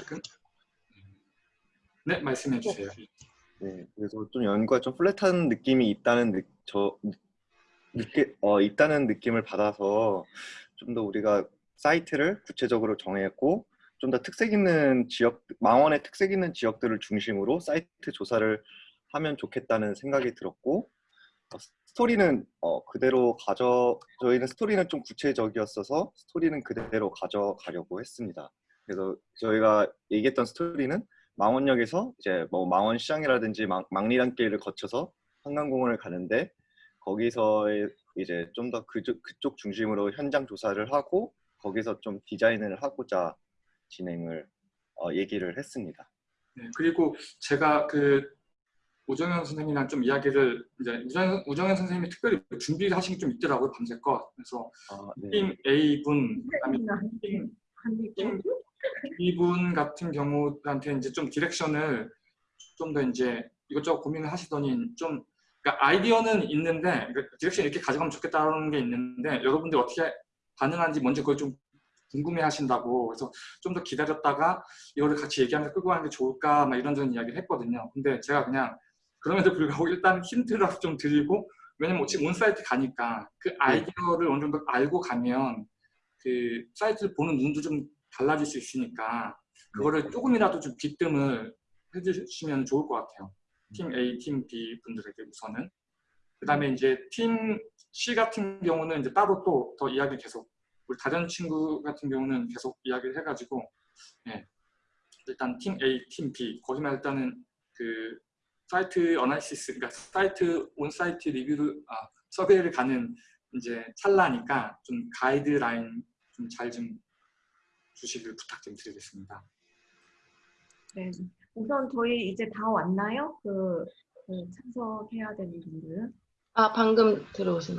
가끔. 네, 말씀해 주세요. 네, 그래서 좀 연구가 좀 플랫한 느낌이 있다는 느, 저 느끼, 어, 있다는 느낌을 받아서 좀 더 우리가 사이트를 구체적으로 정했고 좀 더 특색 있는 지역, 망원의 특색 있는 지역들을 중심으로 사이트 조사를 하면 좋겠다는 생각이 들었고 어, 스토리는 어, 그대로 가져 저희는 스토리는 좀 구체적이었어서 스토리는 그대로 가져가려고 했습니다. 그래서 저희가 얘기했던 스토리는 망원역에서 이제 뭐 망원시장이라든지 망, 망리단길을 거쳐서 한강공원을 가는데 거기서 이제 좀 더 그쪽, 그쪽 중심으로 현장 조사를 하고 거기서 좀 디자인을 하고자 진행을 어, 얘기를 했습니다. 네, 그리고 제가 그 오정현 선생님이랑 좀 이야기를 이제 우정, 우정현 선생님이 특별히 준비를 하신 게 좀 있더라고요 밤새껏 그래서 아, 네. 팀 A 분 그다음에 팀, 팀 B 분 같은 경우한테 이제 좀 direction을 좀 더 이제 이것저것 고민을 하시더니 좀 그러니까 아이디어는 있는데 그러니까 direction 이렇게 가져가면 좋겠다는 게 있는데 여러분들 어떻게 반응하는지 먼저 그걸 좀 궁금해 하신다고 그래서 좀 더 기다렸다가 이거를 같이 얘기하면서 끌고 가는 게 좋을까 막 이런저런 이야기를 했거든요 근데 제가 그냥 그럼에도 불구하고 일단 힌트라도 좀 드리고 왜냐면 지금 온 사이트 가니까 그 네. 아이디어를 어느 정도 알고 가면 그 사이트를 보는 눈도 좀 달라질 수 있으니까 그거를 네. 조금이라도 좀 빗뜸을 해주시면 좋을 것 같아요. 팀 A, 팀 B 분들에게 우선은. 그 다음에 이제 팀 C 같은 경우는 이제 따로 또 더 이야기 계속 우리 다른 친구 같은 경우는 계속 이야기를 해가지고 예. 일단 팀 A, 팀 B 거기만 일단은 그 site analysis, 그러니까 site on-site review를 아, survey를 가는 이제 찰나니까 좀 가이드라인 좀 잘좀 좀 주시길 부탁 좀 드리겠습니다. 네, 우선 저희 이제 다 왔나요? 그, 그 참석해야 되는 분들은? 아, 방금 들어오신.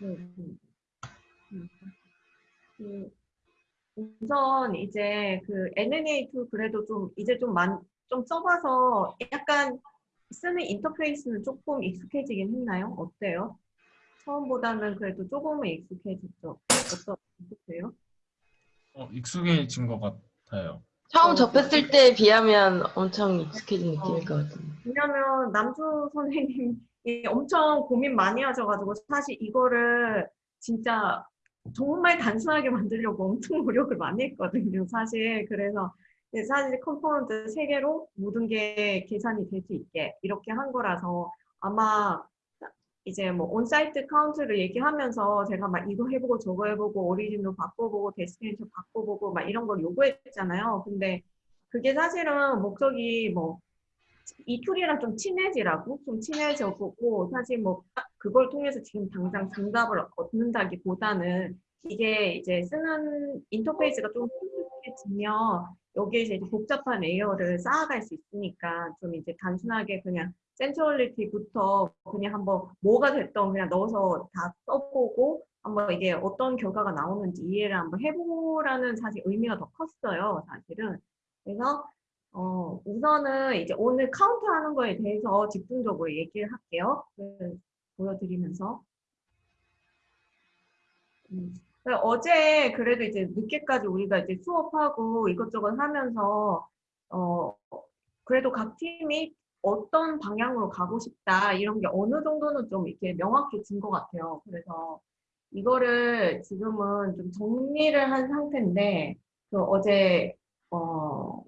네. 네. 그, 우선 이제 그 NNA2 그래도 좀 이제 좀 많, 좀 써봐서 약간 쓰는 인터페이스는 조금 익숙해지긴 했나요? 어때요? 처음보다는 그래도 조금은 익숙해졌죠. 어떠세요? 어, 익숙해진 것 같아요. 처음 어, 접했을 때에 비하면 엄청 익숙해진 느낌일 어, 것 같은데. 왜냐면 남주 선생님이 엄청 고민 많이 하셔가지고 사실 이거를 진짜 정말 단순하게 만들려고 엄청 노력을 많이 했거든요. 사실 그래서 사실 component 세 개로 모든 게 계산이 될 수 있게 이렇게 한 거라서 아마 이제 뭐 on-site count를 얘기하면서 제가 막 이거 해보고 저거 해보고 origin도 바꿔보고 destination 바꿔보고 막 이런 걸 요구했잖아요. 근데 그게 사실은 목적이 뭐 이 tool이랑 좀 친해지라고 좀 친해져보고 사실 뭐 그걸 통해서 지금 당장 정답을 얻는다기보다는 이게 이제 쓰는 인터페이스가 좀 익숙해지면 여기에서 이제 복잡한 layer를 쌓아갈 수 있으니까 좀 이제 단순하게 그냥 centrality부터 그냥 한번 뭐가 됐던 그냥 넣어서 다 써보고 한번 이게 어떤 결과가 나오는지 이해를 한번 해보라는 사실 의미가 더 컸어요 사실은 그래서 어 우선은 이제 오늘 카운트 하는 거에 대해서 집중적으로 얘기를 할게요 보여드리면서 음. 어제 그래도 이제 늦게까지 우리가 이제 수업하고 이것저것 하면서 어 그래도 각 팀이 어떤 방향으로 가고 싶다 이런 게 어느 정도는 좀 이렇게 명확해진 것 같아요. 그래서 이거를 지금은 좀 정리를 한 상태인데 그 어제 어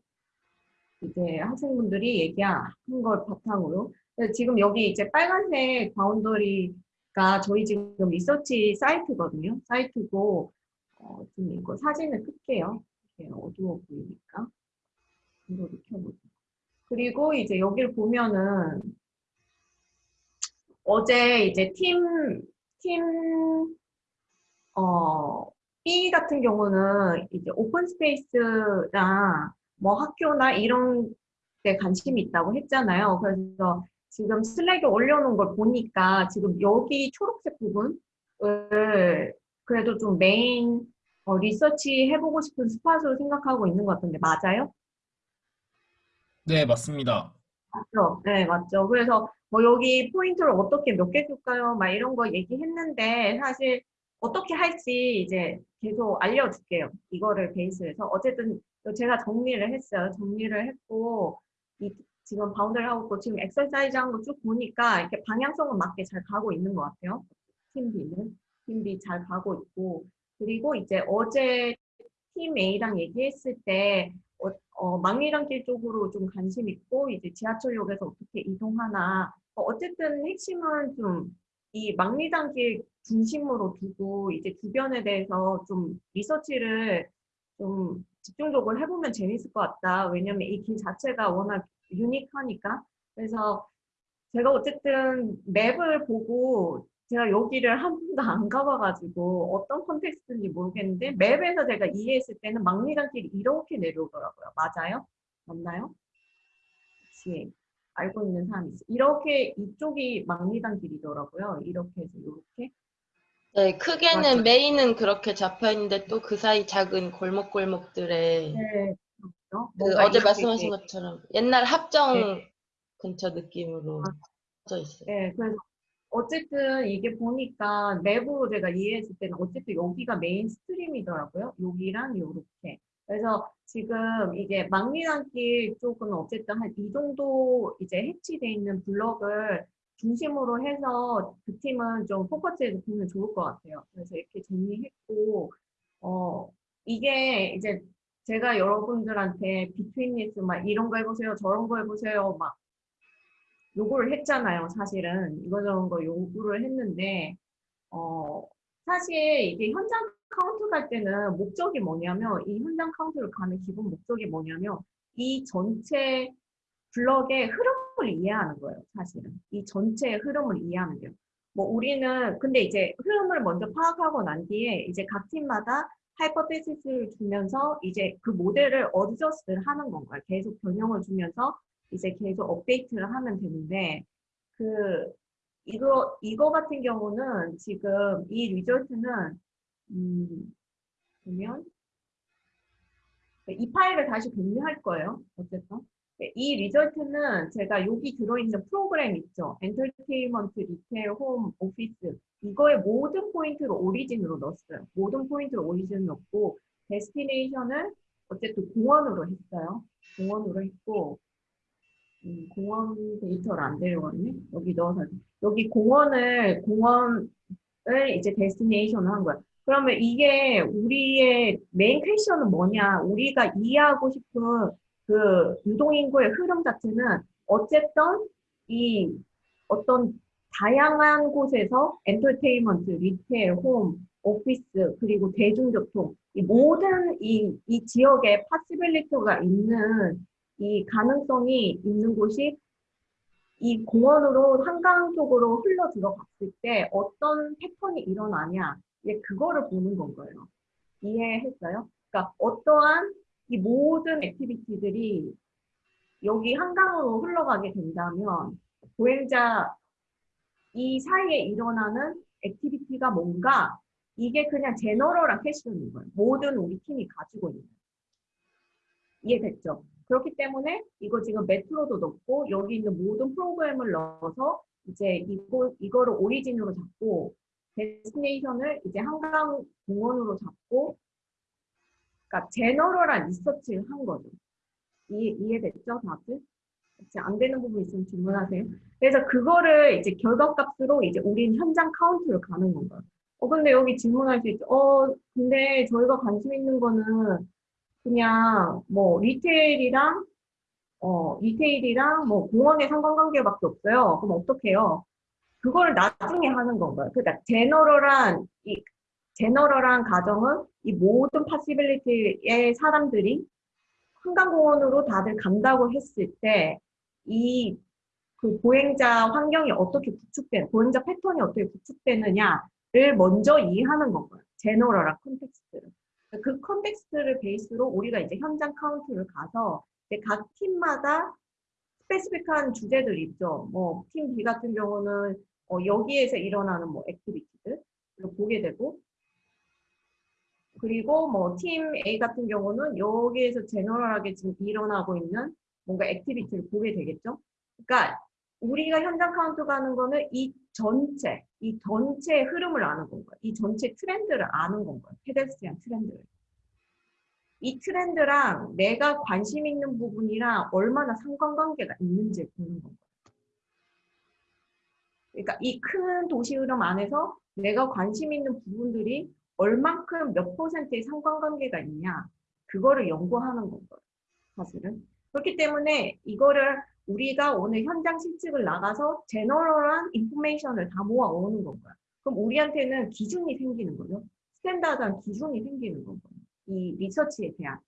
이제 학생분들이 얘기한 걸 바탕으로 지금 여기 이제 빨간색 boundary가 저희 지금 research site거든요. site고 어, 좀 이거 사진을 끌게요. 어두워 보이니까 이거를 켜보죠. 그리고 이제 여기를 보면은 어제 이제 팀, 팀, 어, B 같은 경우는 이제 open space랑 뭐 학교나 이런 데 관심이 있다고 했잖아요. 그래서 지금 Slack에 올려놓은 걸 보니까 지금 여기 초록색 부분을 그래도 좀 메인 어, 리서치 해보고 싶은 spot으로 생각하고 있는 것 같은데 맞아요? 네 맞습니다. 맞죠? 네 맞죠. 그래서 뭐 여기 포인트를 어떻게 몇 개 줄까요? 막 이런 거 얘기했는데 사실 어떻게 할지 이제 계속 알려줄게요. 이거를 베이스해서 어쨌든 그래서 제가 정리를 했어요. 정리를 했고 이 지금 bound를 하고 있고 지금 엑서사이즈 한 거 쭉 보니까 이렇게 방향성은 맞게 잘 가고 있는 것 같아요. 팀 B는 팀 B 잘 가고 있고 그리고 이제 어제 팀 A랑 얘기했을 때 어, 어, 망리단길 쪽으로 좀 관심 있고 이제 지하철역에서 어떻게 이동하나 어, 어쨌든 핵심은 좀 이 망리단길 중심으로 두고 이제 주변에 대해서 좀 리서치를 좀 집중적으로 해보면 재밌을 것 같다. 왜냐면 이 길 자체가 워낙 유니크하니까. 그래서 제가 어쨌든 맵을 보고 제가 여기를 한 번도 안 가봐가지고 어떤 컨텍스트인지 모르겠는데 맵에서 제가 이해했을 때는 막리단길이 이렇게 내려오더라고요. 맞아요? 맞나요? 혹시 알고 있는 사람이 있어요? 이렇게 이쪽이 막리단 길이더라고요. 이렇게 해서 이렇게. 네, 크게는 맞아. main은 그렇게 잡혀 있는데 또 그 사이 작은 골목골목들에 네. 그렇죠? 그 어제 말씀하신 것처럼 옛날 합정 네. 근처 느낌으로 아. 져 있어요. 네, 그래서 어쨌든 이게 보니까 map으로 제가 이해했을 때는 어쨌든 여기가 mainstream이더라고요. 여기랑 요렇게. 그래서 지금 이제 망리단길 쪽은 어쨌든 한 이 정도 이제 hatch돼 있는 블럭을 중심으로 해서 그 팀은 좀 포커스해서 보면 좋을 것 같아요. 그래서 이렇게 정리했고, 어, 이게 이제 제가 여러분들한테 betweenness 막 이런 거 해보세요, 저런 거 해보세요, 막 요구를 했잖아요, 사실은. 이거저런 거 요구를 했는데, 어, 사실 이게 현장 카운트 갈 때는 목적이 뭐냐면, 이 현장 카운트를 가는 기본 목적이 뭐냐면, 이 전체 블럭의 흐름을 이해하는 거예요, 사실은. 이 전체의 흐름을 이해하는 거예요. 뭐 우리는 근데 이제 흐름을 먼저 파악하고 난 뒤에 이제 각 팀마다 hypothesis를 주면서 이제 그 모델을 adjust를 하는 건가요. 계속 변형을 주면서 이제 계속 업데이트를 하면 되는데 그 이거 이거 같은 경우는 지금 이 리절트는 음 보면 이 파일을 다시 공유할 거예요. 어쨌든 네, 이 result는 제가 여기 들어있는 프로그램 있죠. 엔터테인먼트, retail, 홈, 오피스 이거의 모든 포인트를 origin으로 넣었어요. 모든 포인트를 origin 넣고 destination을 어쨌든 공원으로 했어요. 공원으로 했고 음, 공원 데이터를 안 데려갔네. 여기 넣어서 여기 공원을 공원을 이제 destination을 한 거야. 그러면 이게 우리의 main question은 뭐냐? 우리가 이해하고 싶은 그 유동인구의 흐름 자체는 어쨌든 이 어떤 다양한 곳에서 엔터테인먼트, retail, 홈, 오피스 그리고 대중교통 이 모든 이, 이 지역에 possibility가 있는 이 가능성이 있는 곳이 이 공원으로 한강 쪽으로 흘러 들어갔을 때 어떤 패턴이 일어나냐 이제 그거를 보는 건 거예요. 이해했어요? 그러니까 어떠한 이 모든 activity들이 여기 한강으로 흘러가게 된다면 보행자 이 사이에 일어나는 activity가 뭔가 이게 그냥 general한 case인 거예요. 모든 우리 팀이 가지고 있는. 이해됐죠? 그렇기 때문에 이거 지금 metro도 넣고 여기 있는 모든 프로그램을 넣어서 이제 이거 이거를 origin으로 잡고 destination을 이제 한강 공원으로 잡고 그러니까 general한 리서치를 한 거죠. 이해, 이해됐죠, 다들? 안 되는 부분 있으면 질문하세요. 그래서 그거를 이제 결과값으로 이제 우린 현장 카운트를 가는 건가요. 어, 근데 여기 질문할 수 있죠. 어, 근데 저희가 관심 있는 거는 그냥 뭐 retail이랑 어, retail이랑 뭐 공원의 상관관계밖에 없어요. 그럼 어떡해요? 그걸 나중에 하는 건가요? 그러니까 general한 이 general한 가정은 이 모든 possibility의 사람들이 한강공원으로 다들 간다고 했을 때 이 그 보행자 환경이 어떻게 구축되는 보행자 패턴이 어떻게 구축되느냐를 먼저 이해하는 건가요? general한 context를. 그 context를 베이스로 우리가 이제 현장 카운트를 가서 이제 각 팀마다 specific한 주제들 있죠. 뭐 팀 B 같은 경우는 어, 여기에서 일어나는 뭐 activity들을 보게 되고 그리고 뭐 팀 A 같은 경우는 여기에서 general하게 지금 일어나고 있는 뭔가 activity를 보게 되겠죠. 그러니까 우리가 현장 카운트 가는 거는 이 전체, 이 전체의 흐름을 아는 건가요. 이 전체 트렌드를 아는 건가요. pedestrian 트렌드를. 이 트렌드랑 내가 관심 있는 부분이랑 얼마나 상관관계가 있는지 보는 거예요. 그러니까 이 큰 도시 흐름 안에서 내가 관심 있는 부분들이 얼만큼 몇 퍼센트의 상관관계가 있냐 그거를 연구하는 건 거예요. 사실은. 그렇기 때문에 이거를 우리가 오늘 현장 실측을 나가서 제너럴한 인포메이션을 다 모아오는 건가요. 그럼 우리한테는 기준이 생기는 거죠. standard한 기준이 생기는 거예요. 이 리서치에 대한.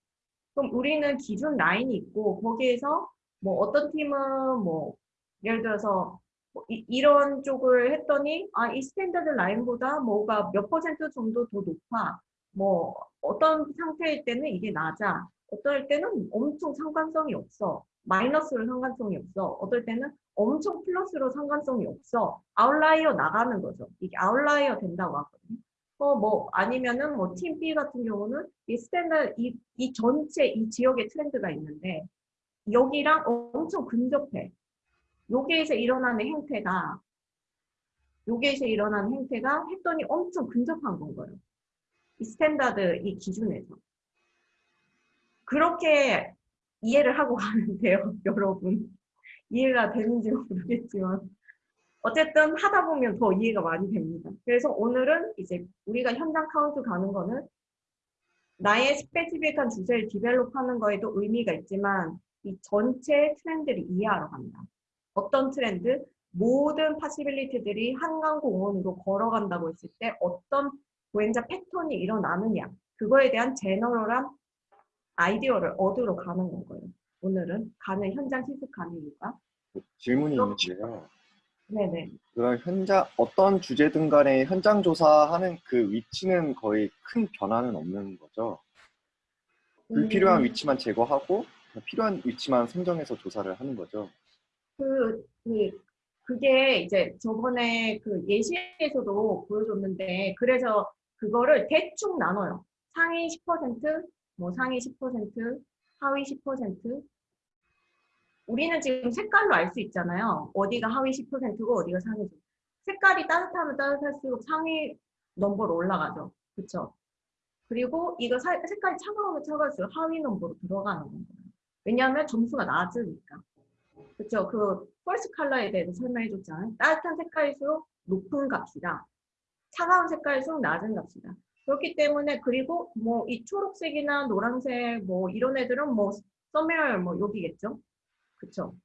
그럼 우리는 기준 라인이 있고 거기에서 뭐 어떤 팀은 뭐 예를 들어서 뭐 이, 이런 쪽을 했더니 아 이 standard 라인보다 뭐가 몇 퍼센트 정도 더 높아. 뭐 어떤 상태일 때는 이게 낮아. 어떨 때는 엄청 상관성이 없어. 마이너스로 상관성이 없어. 어떨 때는 엄청 플러스로 상관성이 없어. outlier 나가는 거죠. 이게 outlier 된다고 하거든요. 어, 뭐, 아니면은 뭐, 팀 B 같은 경우는 이 standard, 이, 이 전체 이 지역의 트렌드가 있는데, 여기랑 엄청 근접해. 여기에서 일어나는 행태가, 여기에서 일어나는 행태가 했더니 엄청 근접한 건 거예요. 이 standard, 이 기준에서. 그렇게 이해를 하고 가면 돼요, 여러분. 이해가 되는지 모르겠지만. 어쨌든 하다 보면 더 이해가 많이 됩니다. 그래서 오늘은 이제 우리가 현장 카운트 가는 거는 나의 specific한 주제를 develop하는 거에도 의미가 있지만 이 전체 트렌드를 이해하러 간다. 어떤 트렌드? 모든 possibility들이 한강공원으로 걸어간다고 했을 때 어떤 보행자 패턴이 일어나느냐 그거에 대한 general한 아이디어를 얻으러 가는 거고요. 오늘은 가는 현장 시습하는 이유가 질문이. 있는데요. 네네 그럼 현장 어떤 주제든 간에 현장 조사하는 그 위치는 거의 큰 변화는 없는 거죠. 불필요한 음. 위치만 제거하고 필요한 위치만 선정해서 조사를 하는 거죠. 그, 그, 그게 이제 저번에 그 예시에서도 보여줬는데, 그래서 그거를 대충 나눠요. 상위 10%, 뭐 상위 10%, 하위 10%. 우리는 지금 색깔로 알 수 있잖아요. 어디가 하위 10%고 어디가 상위 10%. 색깔이 따뜻하면 따뜻할수록 상위 넘버로 올라가죠. 그쵸? 그리고 이거 사- 색깔이 차가우면 차가울수록 하위 넘버로 들어가는 거예요. 왜냐하면 점수가 낮으니까. 그쵸? 그 펄스 컬러에 대해서 설명해 줬잖아요. 따뜻한 색깔일수록 높은 값이다. 차가운 색깔일수록 낮은 값이다. 그렇기 때문에 그리고 뭐 이 초록색이나 노란색 뭐 이런 애들은 뭐 somewhere 뭐 여기겠죠. 그쵸?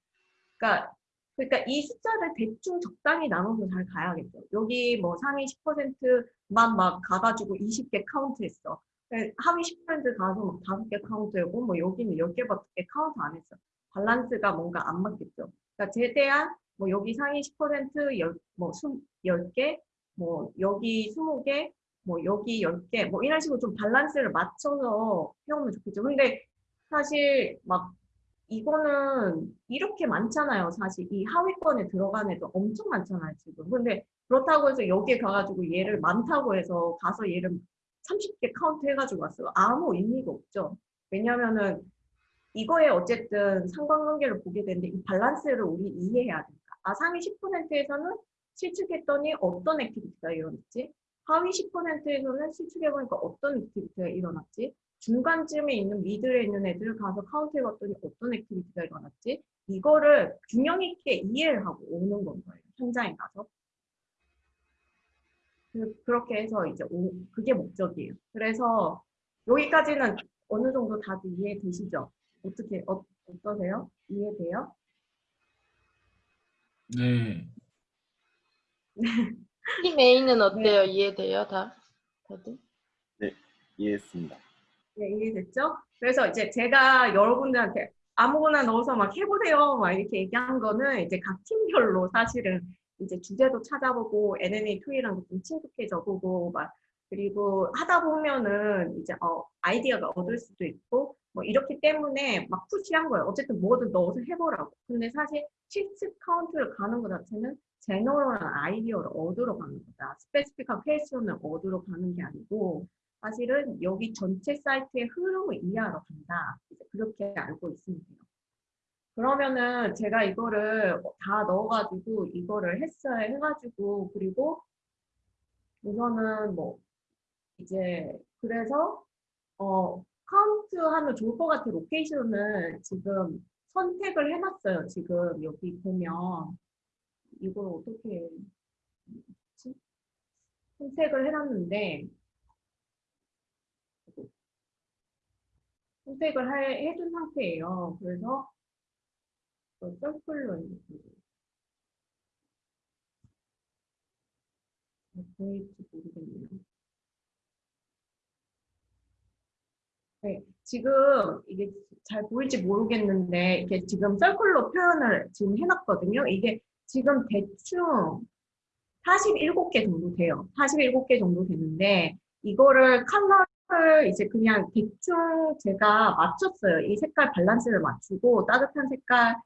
그러니까 그러니까 이 숫자를 대충 적당히 나눠서 잘 가야겠죠. 여기 뭐 상위 10%만 막 가가지고 20개 카운트했어. 하위 10% 가서 막 5개 카운트하고 뭐 여기는 10개밖에 카운트 안 했어. 밸런스가 뭔가 안 맞겠죠. 그러니까 최대한 뭐 여기 상위 10% 열, 뭐 10개, 뭐 여기 20개, 뭐 여기 10개, 뭐 이런 식으로 좀 밸런스를 맞춰서 해오면 좋겠죠. 근데 사실 막 이거는 이렇게 많잖아요. 사실 이 하위권에 들어간 애도 엄청 많잖아요. 지금. 근데 그렇다고 해서 여기에 가가지고 얘를 많다고 해서 가서 얘를 30개 카운트 해가지고 왔어요. 아무 의미가 없죠. 왜냐면은 이거에 어쨌든 상관관계를 보게 되는데 이 밸런스를 우리 이해해야 된다. 아, 상위 10%에서는 실측했더니 어떤 activity가 일어났지? 하위 10%에서는 실측해보니까 어떤 activity가 일어났지? 중간쯤에 있는 mid에 있는 애들 가서 카운트해봤더니 어떤 activity가 일어났지? 이거를 균형 있게 이해를 하고 오는 건 거예요. 현장에 가서. 그- 그렇게 해서 이제 오, 그게 목적이에요. 그래서 여기까지는 어느 정도 다들 이해되시죠? 어떻게 어, 어떠세요? 이해돼요? 네. 팀 A는 어때요? 이해돼요? 다? 다들? 이해했습니다. 네, 이해됐죠? 그래서 이제 제가 여러분들한테 아무거나 넣어서 막 해보세요 막 이렇게 얘기한 거는 이제 각 팀별로 사실은 이제 주제도 찾아보고 NNA 토이랑 좀 친숙해져 보고 막 그리고 하다 보면은 이제 어 아이디어가 얻을 수도 있고 뭐 이렇기 때문에 막 푸시한 거예요. 어쨌든 뭐든 넣어서 해보라고. 근데 사실 실습 카운트를 가는 것 자체는 general한 아이디어를 얻으러 가는 거다. specific한 question을 얻으러 가는 게 아니고 사실은 여기 전체 사이트의 흐름을 이해하러 간다. 그렇게 알고 있으면 돼요. 그러면은 제가 이거를 다 넣어가지고 이거를 했어요. 해가지고 그리고 우선은 뭐 이제 그래서 어 카운트 하면 좋을 것 같은 location을 지금 선택을 해놨어요. 지금 여기 보면 이걸 어떻게 했지? 선택을 해놨는데 선택을 할- 해둔 상태예요. 그래서 또 서클로 보일지 모르겠네요. 네, 지금 이게 잘 보일지 모르겠는데 이게 지금 서클로 표현을 지금 해놨거든요. 이게 지금 대충 47개 정도 돼요. 47개 정도 되는데 이거를 컬러를 이제 그냥 대충 제가 맞췄어요. 이 색깔 밸런스를 맞추고 따뜻한 색깔,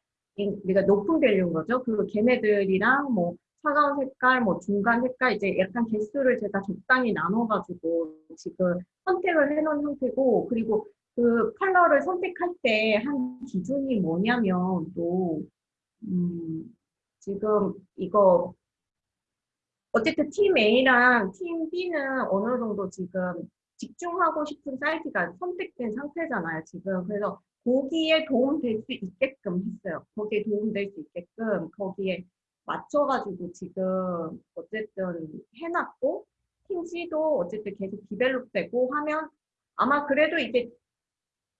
우리가 높은 value인 거죠. 그 걔네들이랑 뭐 차가운 색깔, 뭐 중간 색깔 이제 약간 개수를 제가 적당히 나눠가지고 지금 선택을 해놓은 상태고 그리고 그 컬러를 선택할 때 한 기준이 뭐냐면 또 음, 지금 이거 어쨌든 팀 A랑 팀 B는 어느 정도 지금 집중하고 싶은 사이트가 선택된 상태잖아요, 지금. 그래서 거기에 도움될 수 있게끔 했어요. 거기에 도움될 수 있게끔 거기에 맞춰가지고 지금 어쨌든 해놨고 팀 C도 어쨌든 계속 디벨롭되고 하면 아마 그래도 이제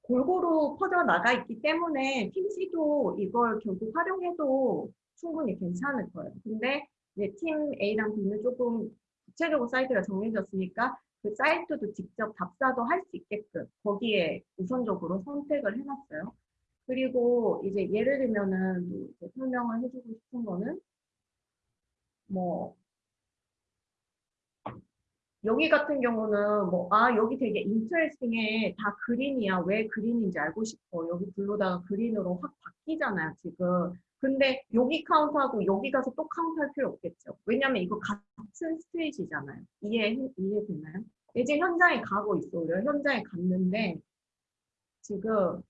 골고루 퍼져나가 있기 때문에 팀 C도 이걸 결국 활용해도 충분히 괜찮을 거예요. 근데 이제 팀 A랑 B는 조금 구체적으로 사이트가 정해졌으니까 그 사이트도 직접 답사도 할 수 있게끔 거기에 우선적으로 선택을 해놨어요. 그리고 이제 예를 들면은 뭐 이제 설명을 해주고 싶은 거는 뭐 여기 같은 경우는 뭐 아 여기 되게 인터레스팅해 다 그린이야 왜 그린인지 알고 싶어 여기 블루다가 그린으로 확 바뀌잖아요 지금 근데 여기 카운트하고 여기 가서 또 카운트할 필요 없겠죠 왜냐면 이거 같은 스테이지잖아요 이해 이해되나요? 이제 현장에 가고 있어요 현장에 갔는데 지금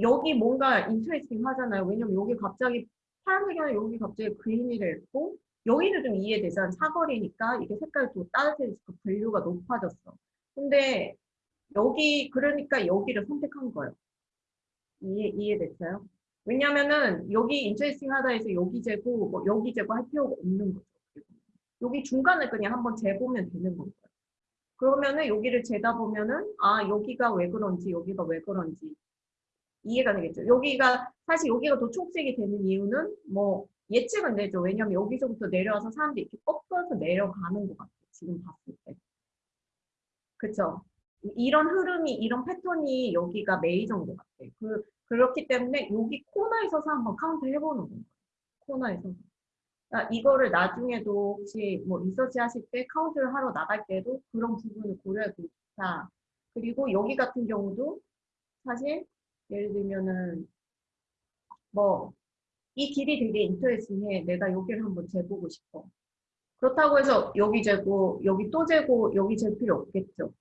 여기 뭔가 인터레스팅 하잖아요 왜냐면 여기 갑자기 파란색이 여기 갑자기 그린이 됐고 여기는 좀 이해되잖아. 사거리니까 이게 색깔이 또 따뜻해지고 분류가 높아졌어. 근데 여기 그러니까 여기를 선택한 거예요. 이해 이해됐어요? 왜냐면은 여기 인터레스팅 하다 해서 여기 재고 뭐 여기 재고 할 필요가 없는 거죠. 여기 중간을 그냥 한번 재보면 되는 거예요. 그러면은 여기를 재다 보면은 아 여기가 왜 그런지 여기가 왜 그런지 이해가 되겠죠. 여기가 사실 여기가 더 초록색이 되는 이유는 뭐 예측은 되죠. 왜냐면 여기서부터 내려와서 사람들이 이렇게 꺾어서 내려가는 것 같아요. 지금 봤을 때. 그쵸? 이런 흐름이, 이런 패턴이 여기가 메이저인 것 같아요. 그, 그렇기 때문에 여기 코너에 서서 한번 카운트 해보는 거예요. 코너에 서서. 그러니까 이거를 나중에도 혹시 뭐 리서치 하실 때 카운트를 하러 나갈 때도 그런 부분을 고려하십사. 그리고 여기 같은 경우도 사실 예를 들면은 뭐 이 길이 되게 인터레스팅해. 내가 여기를 한번 재보고 싶어. 그렇다고 해서 여기 재고 여기 또 재고 여기 잴 필요 없겠죠.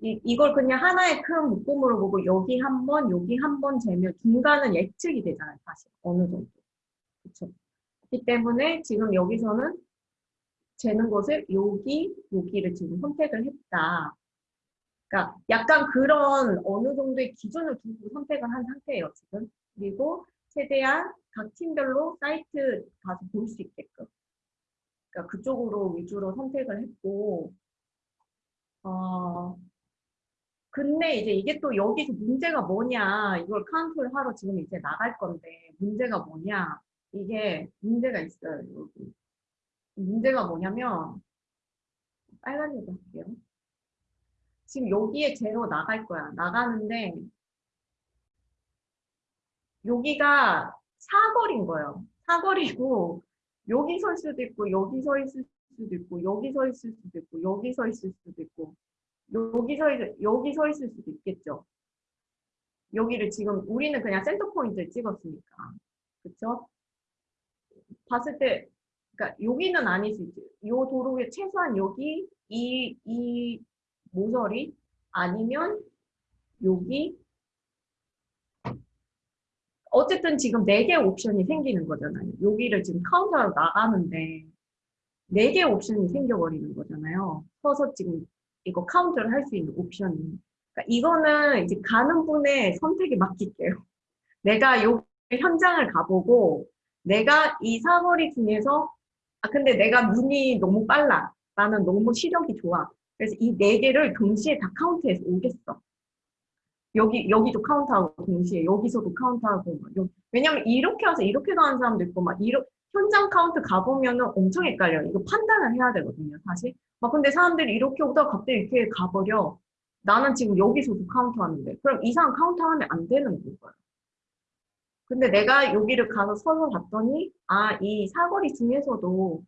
이, 이걸 그냥 하나의 큰 묶음으로 보고 여기 한 번, 여기 한 번 재면 중간은 예측이 되잖아요. 사실 어느 정도. 그렇죠. 그렇기 때문에 지금 여기서는 재는 것을 여기, 여기를 지금 선택을 했다. 그러니까 약간 그런 어느 정도의 기준을 두고 선택을 한 상태예요. 지금. 그리고 최대한 각 팀별로 사이트 가서 볼 수 있게끔. 그러니까 그쪽으로 위주로 선택을 했고, 어, 근데 이제 이게 또 여기서 문제가 뭐냐, 이걸 카운트를 하러 지금 이제 나갈 건데, 문제가 뭐냐, 이게 문제가 있어요, 여기. 문제가 뭐냐면, 빨간색으로 할게요. 지금 여기에 제로 나갈 거야. 나가는데, 여기가 사거리인 거예요. 사거리고 여기 설 수도 있고 여기 서 있을 수도 있고 여기 서 있을 수도 있고 여기 서 있을 수도 있고 여기 서 있, 여기 서 있을 수도 있겠죠. 여기를 지금 우리는 그냥 center point를 찍었으니까 그렇죠? 봤을 때 그러니까 여기는 아닐 수 있죠. 이 도로에 최소한 여기 이 이 모서리 아니면 여기 어쨌든 지금 네 개 옵션이 생기는 거잖아요. 여기를 지금 카운트하러 나가는데 네 개 옵션이 생겨버리는 거잖아요. 서서 지금 이거 카운트를 할 수 있는 옵션이. 그러니까 이거는 이제 가는 분의 선택에 맡길게요. 내가 요 현장을 가보고 내가 이 사거리 중에서 아 근데 내가 눈이 너무 빨라. 나는 너무 시력이 좋아. 그래서 이 네 개를 동시에 다 카운트해서 오겠어. 여기 여기도 카운트하고 동시에 여기서도 카운트하고 막 여- 왜냐면 이렇게 와서 이렇게 가는 사람도 있고 막 이러 현장 카운트 가보면은 엄청 헷갈려요. 이거 판단을 해야 되거든요, 사실. 막 근데 사람들이 이렇게 오다가 갑자기 이렇게 가버려. 나는 지금 여기서도 카운트 하는데 그럼 이 사람 카운트 하면 안 되는 거예요. 근데 내가 여기를 가서 서서 봤더니 아 이 사거리 중에서도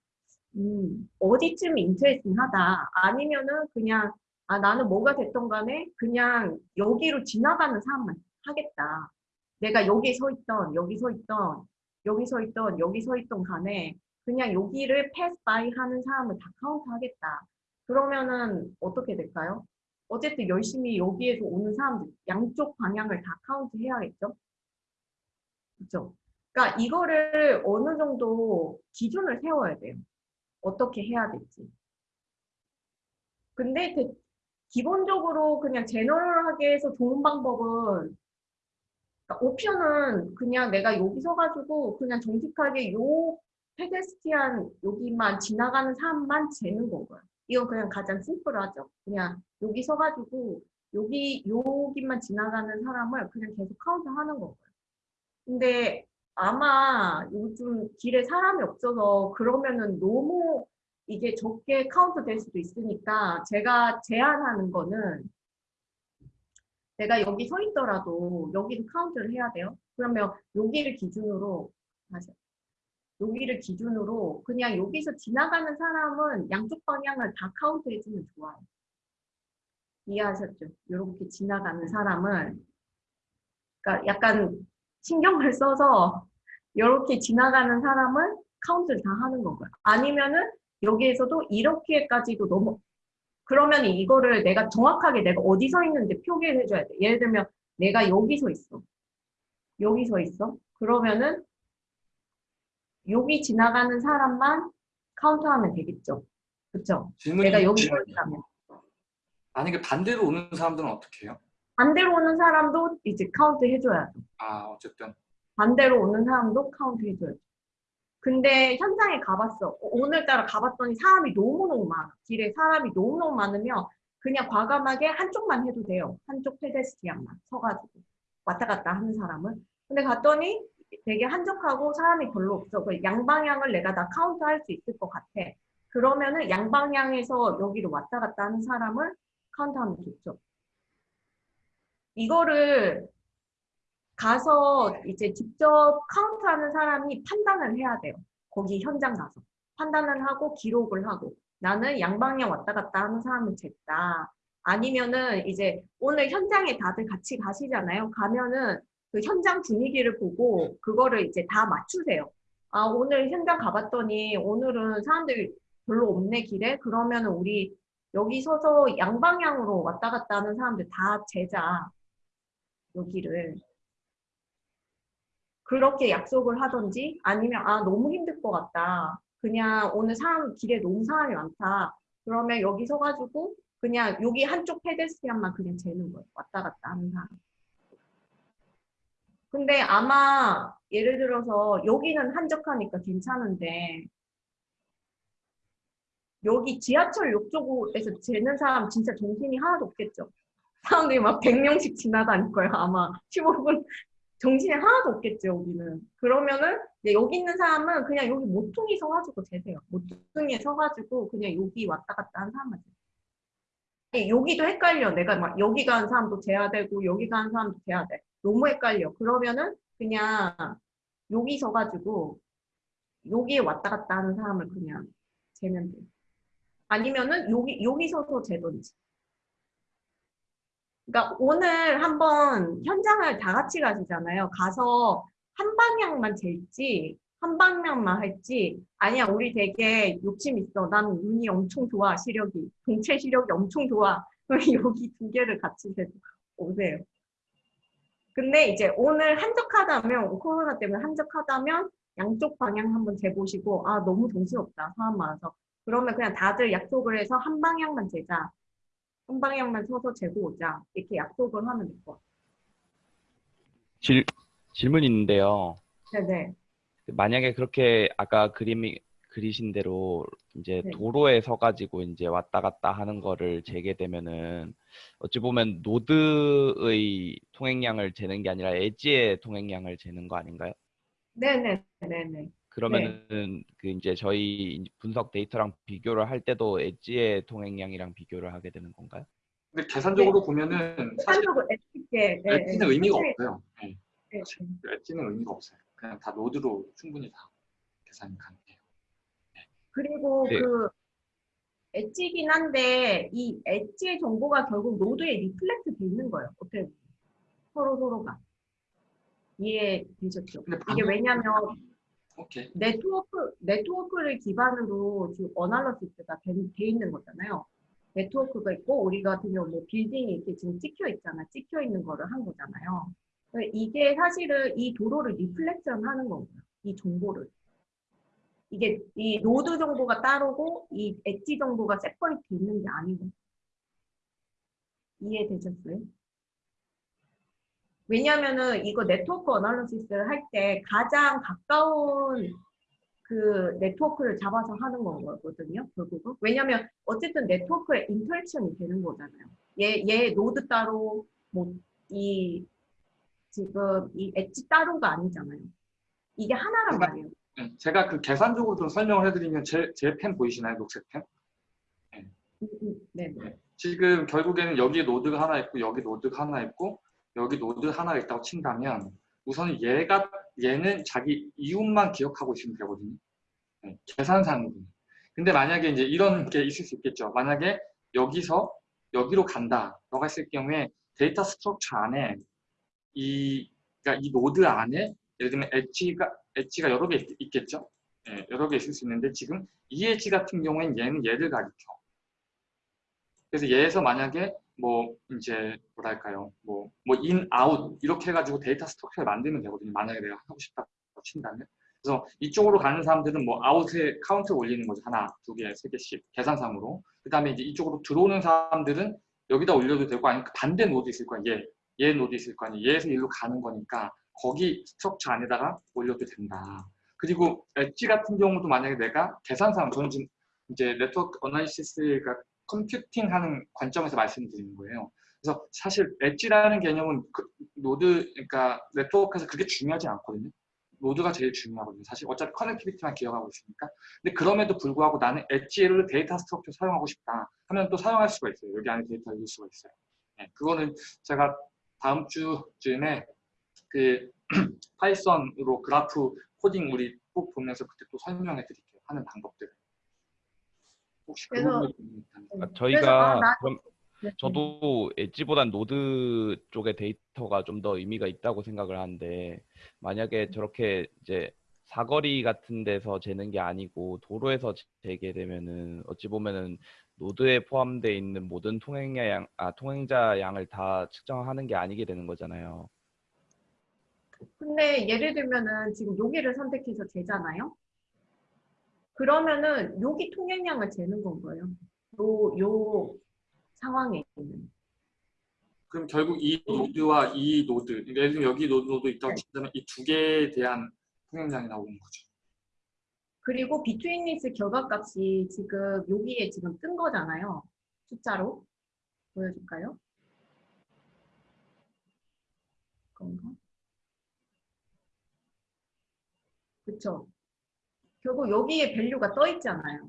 음, 어디쯤 interesting 하다 아니면은 그냥 아 나는 뭐가 됐던 간에 그냥 여기로 지나가는 사람만 하겠다. 내가 여기 서 있던 여기 서 있던 여기 서 있던 여기 서 있던 간에 그냥 여기를 pass by 하는 사람을 다 카운트 하겠다. 그러면은 어떻게 될까요? 어쨌든 열심히 여기에서 오는 사람들 양쪽 방향을 다 카운트 해야겠죠? 그렇죠? 그러니까 이거를 어느 정도 기준을 세워야 돼요. 어떻게 해야 될지. 근데 대- 기본적으로 그냥 general하게 해서 좋은 방법은 그러니까 옵션은 그냥 내가 여기 서가지고 그냥 정직하게 요 pedestrian 여기만 지나가는 사람만 재는 거고요. 이건 그냥 가장 심플하죠. 그냥 여기 서가지고 여기 여기만 지나가는 사람을 그냥 계속 카운트하는 거고요. 근데 아마 요즘 길에 사람이 없어서 그러면은 너무 이게 적게 카운트 될 수도 있으니까 제가 제안하는 거는 내가 여기 서 있더라도 여기도 카운트를 해야 돼요. 그러면 여기를 기준으로 다시 여기를 기준으로 그냥 여기서 지나가는 사람은 양쪽 방향을 다 카운트 해주면 좋아요. 이해하셨죠? 이렇게 지나가는 사람을 그러니까 약간 신경을 써서 이렇게 지나가는 사람을 카운트를 다 하는 거고요. 아니면은 여기에서도 이렇게까지도 너무 그러면 이거를 내가 정확하게 내가 어디 서 있는지 표기를 해줘야 돼. 예를 들면 내가 여기 서 있어. 여기 서 있어. 그러면은 여기 지나가는 사람만 카운트하면 되겠죠. 그쵸? 질문이 내가 여기 서 있다면. 만약에 반대로 오는 사람들은 어떻게 해요? 반대로 오는 사람도 이제 카운트 해줘야 돼. 아 어쨌든 반대로 오는 사람도 카운트 해줘야죠. 근데 현장에 가봤어. 오늘따라 가봤더니 사람이 너무너무 많아. 길에 사람이 너무너무 많으면 그냥 과감하게 한쪽만 해도 돼요. 한쪽 페데스티안만 서가지고 왔다 갔다 하는 사람은. 근데 갔더니 되게 한적하고 사람이 별로 없어. 그 양방향을 내가 다 카운트할 수 있을 것 같아. 그러면은 양방향에서 여기로 왔다 갔다 하는 사람을 카운트하면 좋죠. 이거를 가서 이제 직접 카운트하는 사람이 판단을 해야 돼요. 거기 현장 가서. 판단을 하고 기록을 하고 나는 양방향 왔다 갔다 하는 사람을 쟀다. 아니면은 이제 오늘 현장에 다들 같이 가시잖아요. 가면은 그 현장 분위기를 보고 그거를 이제 다 맞추세요. 아, 오늘 현장 가봤더니 오늘은 사람들이 별로 없네, 길에. 그러면은 우리 여기 서서 양방향으로 왔다 갔다 하는 사람들 다 재자. 여기를. 그렇게 약속을 하던지 아니면 아 너무 힘들 것 같다. 그냥 오늘 사람 길에 너무 사람이 많다. 그러면 여기 서가지고 그냥 여기 한쪽 페데스티안만 그냥 재는 거예요. 왔다 갔다 하는 사람. 근데 아마 예를 들어서 여기는 한적하니까 괜찮은데 여기 지하철역 쪽에서 재는 사람 진짜 정신이 하나도 없겠죠. 사람들이 막 100명씩 지나다닐 거예요. 아마 15분 정신이 하나도 없겠죠, 여기는. 그러면은 이제 여기 있는 사람은 그냥 여기 모퉁이 서가지고 재세요. 모퉁이에 서가지고 그냥 여기 왔다 갔다 하는 사람만 재세요. 아니, 여기도 헷갈려. 내가 막 여기 가는 사람도 재야 되고 여기 가는 사람도 재야 돼. 너무 헷갈려. 그러면은 그냥 여기 서가지고 여기에 왔다 갔다 하는 사람을 그냥 재면 돼. 아니면은 여기 여기 서서 재든지. 그러니까 오늘 한번 현장을 다 같이 가시잖아요. 가서 한 방향만 잴지, 한 방향만 할지, 아니야, 우리 되게 욕심 있어. 난 눈이 엄청 좋아, 시력이. 동체 시력이 엄청 좋아. 여기 두 개를 같이 재서 오세요. 근데 이제 오늘 한적하다면, 코로나 때문에 한적하다면, 양쪽 방향 한번 재보시고, 아, 너무 정신없다, 사람 많아서. 그러면 그냥 다들 약속을 해서 한 방향만 재자. 한 방향만 서서 재고 오자. 이렇게 약속을 하면 될 것 같아요. 질, 질문이 있는데요. 네네. 만약에 그렇게 아까 그림이 그리신 대로 이제 네. 도로에 서가지고 이제 왔다 갔다 하는 거를 재게 되면은 어찌 보면 노드의 통행량을 재는 게 아니라 엣지의 통행량을 재는 거 아닌가요? 네네. 네네. 그러면은 그 이제 저희 분석 데이터랑 비교를 할 때도 edge의 통행량이랑 비교를 하게 되는 건가요? 근데 계산적으로 보면은 사실 edge가. 네, edge는 네. 의미가 없어요. 네. 네, 네. edge는 의미가 없어요. 그냥 다 노드로 충분히 다 계산이 가능해요. 그리고 네. 그 edge긴 한데 이 edge의 정보가 결국 노드에 reflect 돼 있는 거예요. 어떻게. 서로 서로가 이해되셨죠? 이게 왜냐면 오케이. 네트워크 네트워크를 기반으로 지금 analysis가 돼, 돼 있는 거잖아요. 네트워크가 있고 우리 같은 경우 뭐 빌딩이 이렇게 지금 찍혀 있잖아. 찍혀 있는 거를 한 거잖아요. 이게 사실은 이 도로를 reflection 하는 거고요. 이 정보를. 이게 이 노드 정보가 따로고 이 edge 정보가 separate 있는 게 아니고. 이해되셨어요? 왜냐면은 이거 네트워크 analysis를 할때 가장 가까운 그 네트워크를 잡아서 하는 거거든요, 결국은. 왜냐면 어쨌든 네트워크에 interaction이 되는 거잖아요. 얘, 얘 노드 따로, 뭐, 이, 지금 이 엣지 따로가 아니잖아요. 이게 하나란 말이에요. 네, 제가 그 계산적으로 좀 설명을 해드리면 제 제 펜 보이시나요? 녹색 펜? 음, 음, 네. 지금 결국에는 여기 노드가 하나 있고 여기 노드가 하나 있고 여기 노드 하나가 있다고 친다면 우선 얘가 얘는 자기 이웃만 기억하고 있으면 되거든요. 네, 계산상으로. 근데 만약에 이제 이런 게 있을 수 있겠죠. 만약에 여기서 여기로 간다. 너가 했을 경우에 data structure 안에 이 그러니까 이 노드 안에 예를 들면 엣지가 엣지가 여러 개 있, 있겠죠. 예, 여러 개 있을 수 있는데 지금 이 엣지 같은 경우에는 얘는 얘를 가리켜. 그래서 얘에서 만약에 뭐 이제 뭐랄까요? 뭐 뭐 in out 이렇게 해가지고 data structure를 만들면 되거든요. 만약에 내가 하고 싶다고 친다면. 그래서 이쪽으로 가는 사람들은 뭐 out에 카운트 올리는 거죠. 하나 두개세 개씩 계산상으로. 그 다음에 이제 이쪽으로 들어오는 사람들은 여기다 올려도 되고 아니면 그 반대 노드 있을 거야. 얘 얘 노드 있을 거 아니에요 얘에서 일로 가는 거니까 거기 structure 안에다가 올려도 된다. 그리고 엣지 같은 경우도 만약에 내가 계산상 저는 지금 이제 네트워크 analysis가 computing 하는 관점에서 말씀드리는 거예요. 그래서 사실 edge라는 개념은 그 노드, 그러니까 네트워크에서 그게 중요하지 않거든요. 노드가 제일 중요하거든요. 사실 어차피 connectivity만 기억하고 있으니까. 근데 그럼에도 불구하고 나는 edge를 data structure 사용하고 싶다 하면 또 사용할 수가 있어요. 여기 안에 데이터 읽을 수가 있어요. 네, 그거는 제가 다음 주쯤에 그 Python으로 그래프 코딩 우리 꼭 보면서 그때 또 설명해 드릴게요. 하는 방법들. 혹시 그 그래서- 있다면. 아, 그래서, 저희가 아, 나- 그럼 네. 저도 edge보단 노드 쪽의 데이터가 좀 더 의미가 있다고 생각을 하는데 만약에 저렇게 이제 사거리 같은 데서 재는 게 아니고 도로에서 재게 되면은 어찌 보면은 노드에 포함되어 있는 모든 통행량 아 통행자 양을 다 측정하는 게 아니게 되는 거잖아요. 근데 예를 들면은 지금 여기를 선택해서 재잖아요. 그러면은 여기 통행량을 재는 건 거예요. 요, 요 상황에 있는. 그럼 결국 이 노드와 이 노드, 그러니까 예를 들면 여기 노드, 있다고 네. 치자면 이두 개에 대한 통행량이 나오는 거죠. 그리고 betweenness 결과값이 지금 여기에 지금 뜬 거잖아요. 숫자로. 보여줄까요? 그건가? 그쵸. 결국 여기에 value가 떠 있잖아요.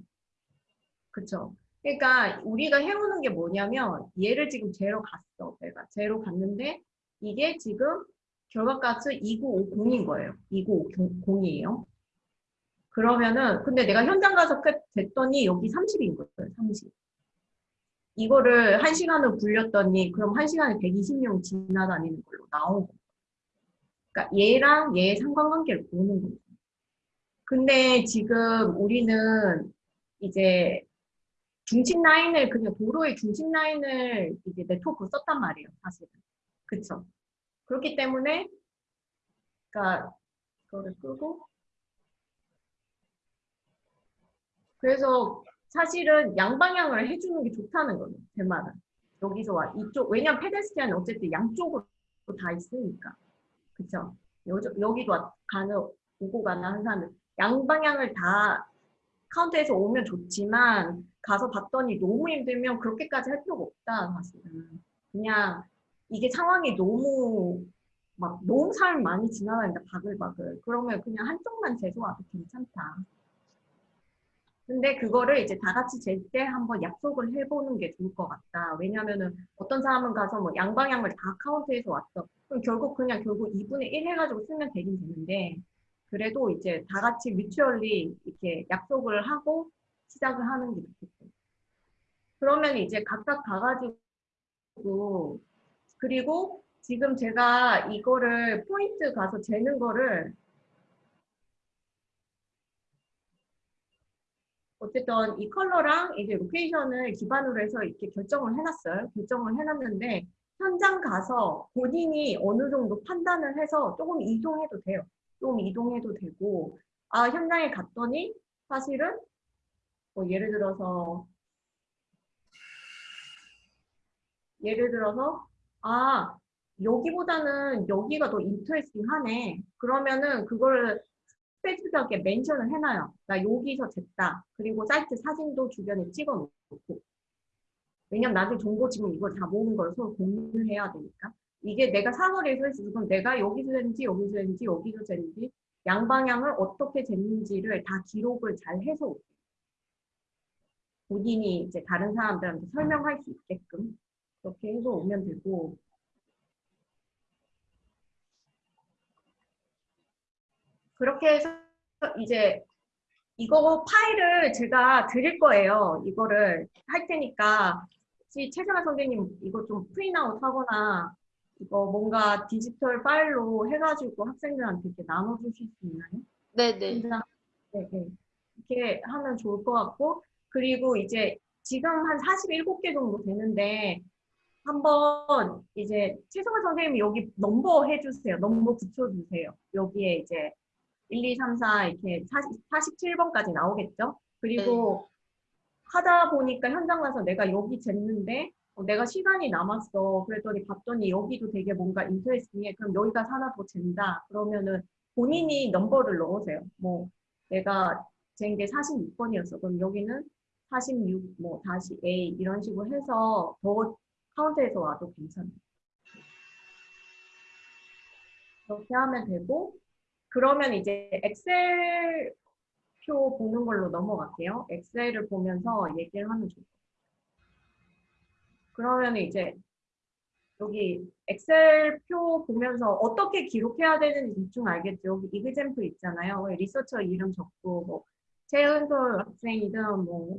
그쵸. 그러니까 우리가 해오는 게 뭐냐면 얘를 지금 재러 갔어. 내가 재러 갔는데 이게 지금 결과값은 2950인 거예요. 2950이에요. 그러면은 근데 내가 현장 가서 끝 됐더니 여기 30인 거예요. 30. 이거를 한 시간을 굴렸더니 그럼 한 시간에 120명 지나다니는 걸로 거예요. 그러니까 얘랑 얘의 상관관계를 보는 거죠. 근데 지금 우리는 이제 중심 라인을 그냥 도로의 중심 라인을 이제 네트워크 썼단 말이에요. 사실은. 그쵸? 그렇기 때문에 그러니까 그거를 끄고 그래서 사실은 양방향을 해주는 게 좋다는 거예요. 제 말은. 여기서 와 이쪽 왜냐면 페데스티안은 어쨌든 양쪽으로 다 있으니까 그쵸 요, 여기도 와- 가는 오고 가는 한 사람은 양방향을 다 카운터에서 오면 좋지만 가서 봤더니 너무 힘들면 그렇게까지 할 필요가 없다 사실은 그냥 이게 상황이 너무 막 너무 사람 많이 지나다닌다 바글바글 그러면 그냥 한쪽만 재소와도 괜찮다 근데 그거를 이제 다 같이 잴 때 한번 약속을 해보는 게 좋을 것 같다. 왜냐면은 어떤 사람은 가서 뭐 양방향을 다 카운트해서 왔어. 그럼 결국 그냥 결국 2분의 1 해가지고 쓰면 되긴 되는데 그래도 이제 다 같이 뮤추얼리 이렇게 약속을 하고 시작을 하는 게 좋겠죠. 그러면 이제 각각 가가지고 그리고 지금 제가 이거를 포인트 가서 재는 거를 어쨌든 이 컬러랑 이제 로케이션을 기반으로 해서 이렇게 결정을 해놨어요. 결정을 해놨는데 현장 가서 본인이 어느 정도 판단을 해서 조금 이동해도 돼요. 조금 이동해도 되고 아 현장에 갔더니 사실은 뭐 예를 들어서 예를 들어서 아 여기보다는 여기가 더 인터레스팅하네. 그러면은 그걸 스페시픽하게 멘션을 해놔요. 나 여기서 쟀다. 그리고 사이트 사진도 주변에 찍어 놓고. 왜냐면 나중에 정보 지금 이걸 다 모은 걸 서로 공유를 해야 되니까. 이게 내가 사거리에서 했어. 그럼 내가 여기서 쟀는지 여기서 쟀는지 여기서 쟀는지 양방향을 어떻게 쟀는지를 다 기록을 잘 해서. 본인이 이제 다른 사람들한테 설명할 수 있게끔 그렇게 해서 오면 되고 그렇게 해서 이제 이거 파일을 제가 드릴 거예요. 이거를 할 테니까 혹시 최선아 선생님 이거 좀 프린아웃 하거나 이거 뭔가 디지털 파일로 해가지고 학생들한테 이렇게 나눠주실 수 있나요? 네네. 혼자 네, 네. 이렇게 하면 좋을 것 같고 그리고 이제 지금 한 47개 정도 되는데 한번 이제 최성화 선생님이 여기 넘버 해주세요. 넘버 붙여주세요. 여기에 이제 1, 2, 3, 4 이렇게 40, 47번까지 나오겠죠? 그리고 하다 보니까 현장 가서 내가 여기 쟀는데 어, 내가 시간이 남았어. 그랬더니 봤더니 여기도 되게 뭔가 인터레스팅해. 그럼 여기가 하나 더 잰다. 그러면은 본인이 넘버를 넣으세요. 뭐 내가 잰 게 46번이었어. 그럼 여기는 46, 뭐 다시 A 이런 식으로 해서 더 카운트해서 와도 괜찮아요. 그렇게 하면 되고 그러면 이제 엑셀 표 보는 걸로 넘어갈게요. 엑셀을 보면서 얘기를 하면 좋을 것 같아요. 그러면 이제 여기 엑셀 표 보면서 어떻게 기록해야 되는지 대충 알겠죠. 여기 example 있잖아요. researcher 이름 적고 뭐 최은솔 학생이든 뭐,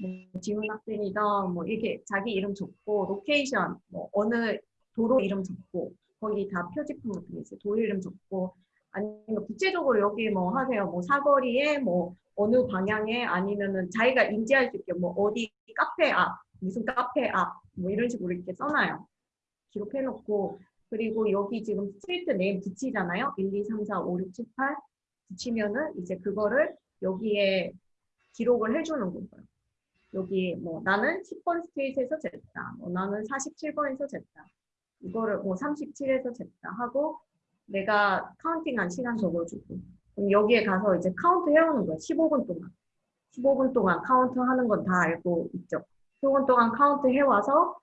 뭐 지훈 학생이든 뭐 이렇게 자기 이름 적고 로케이션 뭐 어느 도로 이름 적고 거기 다 표지판 같은 게 있어요. 도로 이름 적고 아니면 구체적으로 여기 뭐 하세요. 뭐 사거리에 뭐 어느 방향에 아니면은 자기가 인지할 수 있게 뭐 어디 카페 앞 무슨 카페 앞 뭐 이런 식으로 이렇게 써놔요. 기록해놓고 그리고 여기 지금 street name 붙이잖아요. 1, 2, 3, 4, 5, 6, 7, 8 붙이면은 이제 그거를 여기에 기록을 해주는 거예요. 여기 뭐 나는 10번 street에서 쟀다. 뭐 나는 47번에서 쟀다. 이거를 뭐 37에서 쟀다 하고 내가 counting한 시간 적어주고 그럼 여기에 가서 이제 카운트 해오는 거예요. 15분 동안. 15분 동안 카운트 하는 건 다 알고 있죠. 15분 동안 카운트 해와서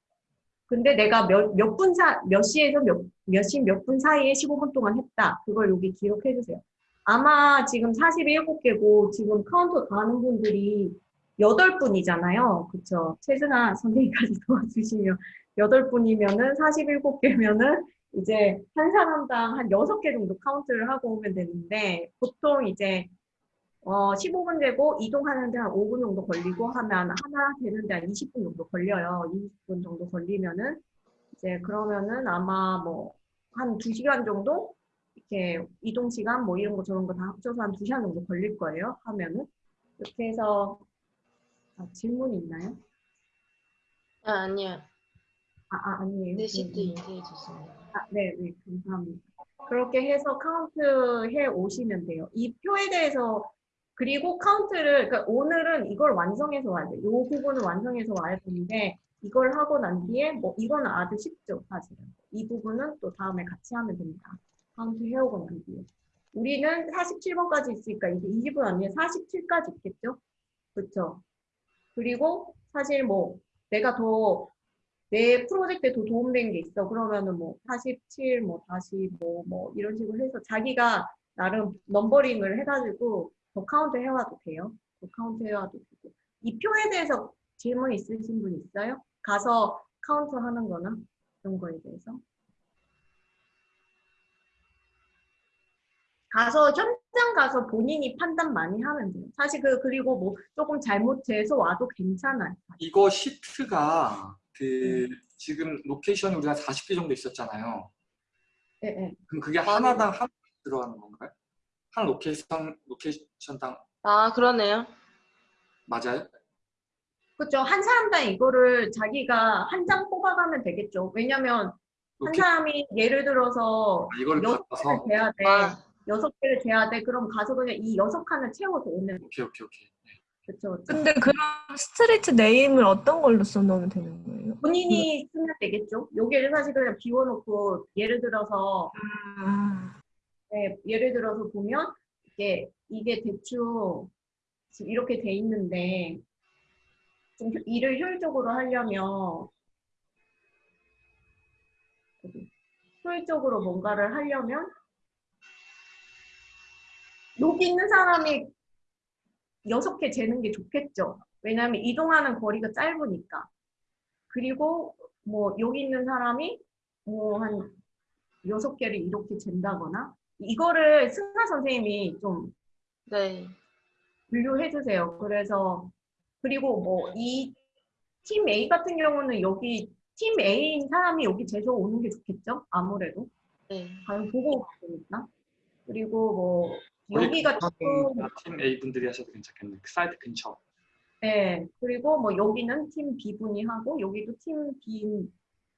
근데 내가 몇, 몇 분 사, 몇 시에서 몇, 몇 시 몇 분 사이에 15분 동안 했다. 그걸 여기 기록해 주세요. 아마 지금 47개고 지금 카운터 가는 분들이 8분이잖아요. 그쵸? 최승아 선생님까지 도와주시면 8분이면은 47개면은 이제 한 사람당 한 6개 정도 카운트를 하고 오면 되는데 보통 이제 어 15분 되고 이동하는데 한 5분 정도 걸리고 하면 하나 되는데 한 20분 정도 걸려요. 20분 정도 걸리면은 이제 그러면은 아마 뭐 한 2시간 정도 이렇게 이동 시간 뭐 이런 거 저런 거 다 합쳐서 한 2시간 정도 걸릴 거예요. 하면은 이렇게 해서 아, 질문이 있나요? 아, 아니요. 아, 아 아니에요. 네 시트 음, 음. 인쇄해 주습니다 아, 네, 네, 감사합니다. 그렇게 해서 카운트 해 오시면 돼요. 이 표에 대해서 그리고 카운트를 그러니까 오늘은 이걸 완성해서 와야 돼요. 이 부분을 완성해서 와야 되는데 이걸 하고 난 뒤에 뭐 이거는 아주 쉽죠 사실은. 이 부분은 또 다음에 같이 하면 됩니다. 카운트 해오고 난 뒤에 우리는 47번까지 있으니까 이게 20번 아니에요. 47까지 있겠죠? 그렇죠 그리고 사실 뭐 내가 더 내 프로젝트에 더 도움된 게 있어. 그러면은 뭐 47, 뭐 다시 뭐 뭐 이런 식으로 해서 자기가 나름 numbering을 해가지고 더 카운트 해와도 돼요. 더 카운트 해와도 되고 이 표에 대해서 질문 있으신 분 있어요? 가서 카운트 하는 거나 그런 거에 대해서 가서 현장 가서 본인이 판단 많이 하면 돼요. 사실 그 그리고 뭐 조금 잘못해서 와도 괜찮아요. 이거 시트가 그 지금 로케이션이 우리가 40개 정도 있었잖아요. 예, 예. 그럼 그게 하나당 한 들어가는 건가요? 한 로케이션 로케이션당 아, 그러네요. 맞아요? 그렇죠. 한 사람당 이거를 자기가 한 장 뽑아가면 되겠죠. 왜냐면 한 사람이 예를 들어서 이걸 여섯 개를 재야 돼. 아, 여섯 개를 재야 돼. 그럼 가서 그냥 이 여섯 칸을 채워서 오면 오케이 오케이 오케이. 네. 그렇죠. 근데 그럼 street name을 어떤 걸로 써놓으면 되는 거예요? 본인이 쓰면 되겠죠. 여기를 사실 그냥 비워놓고 예를 들어서 아, 네, 예를 들어서 보면 이게 이게 대충 지금 이렇게 돼 있는데 좀 효- 일을 효율적으로 하려면 효율적으로 뭔가를 하려면 여기 있는 사람이 여섯 개 재는 게 좋겠죠. 왜냐하면 이동하는 거리가 짧으니까. 그리고 뭐 여기 있는 사람이 뭐 한 여섯 개를 이렇게 잰다거나 이거를 승하 선생님이 좀 네. 분류해 주세요. 그래서 그리고 뭐 이 팀 A 같은 경우는 여기 팀 A인 사람이 여기 제조 오는 게 좋겠죠? 아무래도 네. 과연 보고 가니까 그리고 뭐 여기가 팀 A 분들이 하셔도 괜찮겠네. 그 사이트 근처. 네 그리고 뭐 여기는 팀 B 분이 하고 여기도 팀 B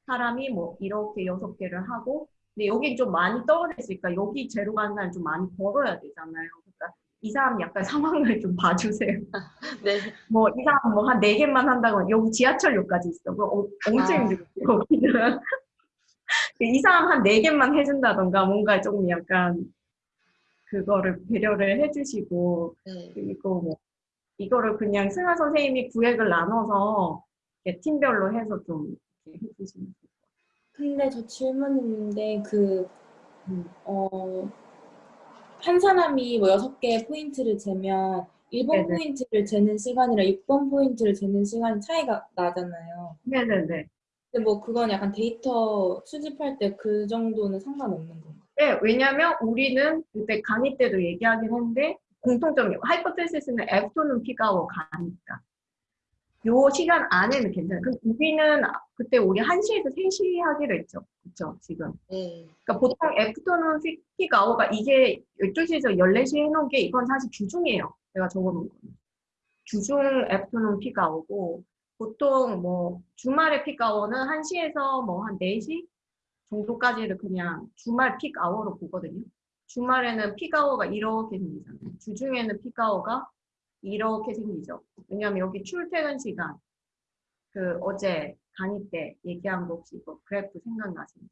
사람이 뭐 이렇게 여섯 개를 하고 근데 여기 좀 많이 떨어져 있으니까 여기 제로 가는 사람 좀 많이 걸어야 되잖아요. 그러니까 이 사람 약간 상황을 좀 봐주세요. 네. 뭐 이 사람 뭐 한 네 개만 한다고 여기 지하철역까지 있어. 그 어, 엄청 아. 거기는. 이 사람 한 네 개만 해준다던가 뭔가 조금 약간 그거를 배려를 해주시고 네. 그리고 뭐 이거를 그냥 승하 선생님이 구획을 나눠서 팀별로 해서 좀 이렇게 해주시면 것 근데 저 질문 있는데 그, 음. 어, 한 사람이 뭐 여섯 개 포인트를 재면 1번 네네. 포인트를 재는 시간이랑 6번 포인트를 재는 시간이 차이가 나잖아요. 네네네. 근데 뭐 그건 약간 데이터 수집할 때 그 정도는 상관없는 건가요? 네, 왜냐면 우리는 그때 강의 때도 얘기하긴 했는데 공통점이 hypothesis는 afternoon peak hour 가니까 요 시간 안에는 괜찮아요. 그럼 우리는 그때 우리 1시에서 3시 하기로 했죠. 그쵸, 지금. 네. 그러니까 보통 afternoon peak hour가 이게 12시에서 14시에 해놓은 게 이건 사실 주중이에요. 제가 적어놓은 거는. 주중 afternoon peak hour고 보통 뭐 주말에 peak hour는 1시에서 뭐 한 4시 정도까지를 그냥 주말 peak hour로 보거든요. 주말에는 픽 아워가 이렇게 생기잖아요. 주중에는 픽 아워가 이렇게 생기죠. 왜냐하면 여기 출퇴근 시간, 그 어제 강의 때 얘기한 거 혹시 이거 그래프 생각나시나요?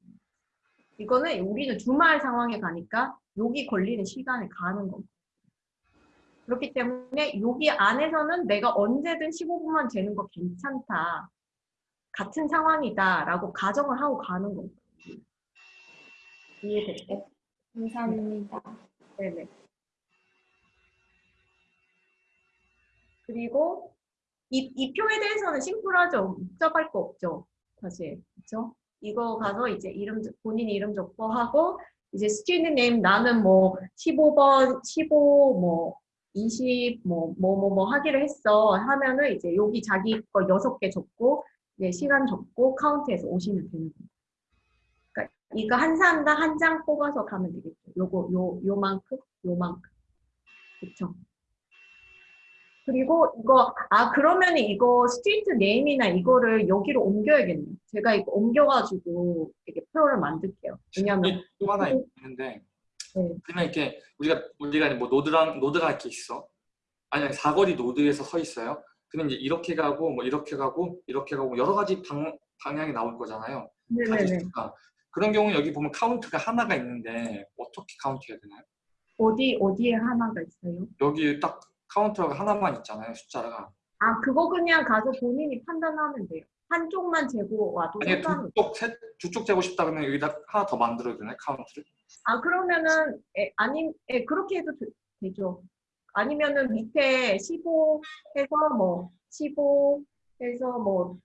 이거는 우리는 주말 상황에 가니까 여기 걸리는 시간에 가는 겁니다. 그렇기 때문에 여기 안에서는 내가 언제든 15분만 재는 거 괜찮다. 같은 상황이다 라고 가정을 하고 가는 거예요. 이해됐죠? 감사합니다. 네네. 그리고 이, 이 표에 대해서는 심플하죠. 복잡할 거 없죠. 사실. 그렇죠? 이거 가서 이제 이름 적- 본인 이름 적고 하고 이제 스튜디오 네임 나는 뭐 15번, 15, 뭐 20, 뭐 뭐 뭐 뭐 하기로 했어 하면은 이제 여기 자기 거 여섯 개 적고 이제 시간 적고 카운트해서 오시면 되는 거예요. 그러니까 이거 한 사람당 한 장 뽑아서 가면 되겠죠. 요거 요 요만큼 요만큼 그쵸? 그리고 이거 아 그러면 이거 street name이나 이거를 여기로 옮겨야겠네. 제가 이거 옮겨가지고 이렇게 표를 만들게요. 왜냐면 또 하나 있는데 네. 그러면 이렇게 우리가 우리가 뭐 노드랑 노드가 이렇게 있어. 아니 사거리 노드에서 서 있어요. 근데 이제 이렇게 가고 뭐 이렇게 가고 이렇게 가고 여러 가지 방, 방향이 나올 거잖아요. 네네네. 가지수가. 그런 경우는 여기 보면 카운트가 하나가 있는데 어떻게 카운트 해야 되나요? 어디 어디에 하나가 있어요? 여기 딱 카운터가 하나만 있잖아요, 숫자가. 아 그거 그냥 가서 본인이 판단하면 돼요. 한쪽만 재고 와도 아니 상관. 두쪽 세, 두쪽 재고 싶다 그러면 여기다 하나 더 만들어야 되나요, 카운트를? 아 그러면은 에, 아니 에, 그렇게 해도 되, 죠 아니면은 밑에 15 해서 뭐 15 해서 뭐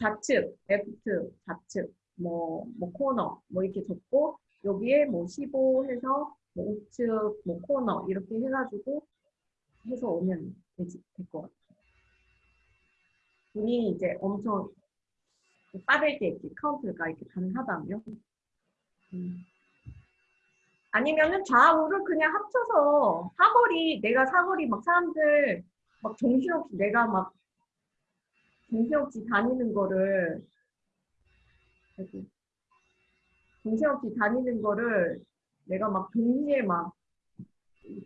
좌측, left, 좌측, 뭐, 뭐 코너 뭐 이렇게 적고 여기에 뭐 15 해서 뭐 우측, 뭐 코너 이렇게 해가지고 해서 오면 될것 같아요. 본인이 이제 엄청 빠르게 이렇게 카운트가 이렇게 가능하다면. 음. 아니면은 좌우를 그냥 합쳐서 사거리 내가 사거리 막 사람들 막 정신없이 내가 막 정신없이 다니는 거를 정신없이 다니는 거를 내가 막 동시에 막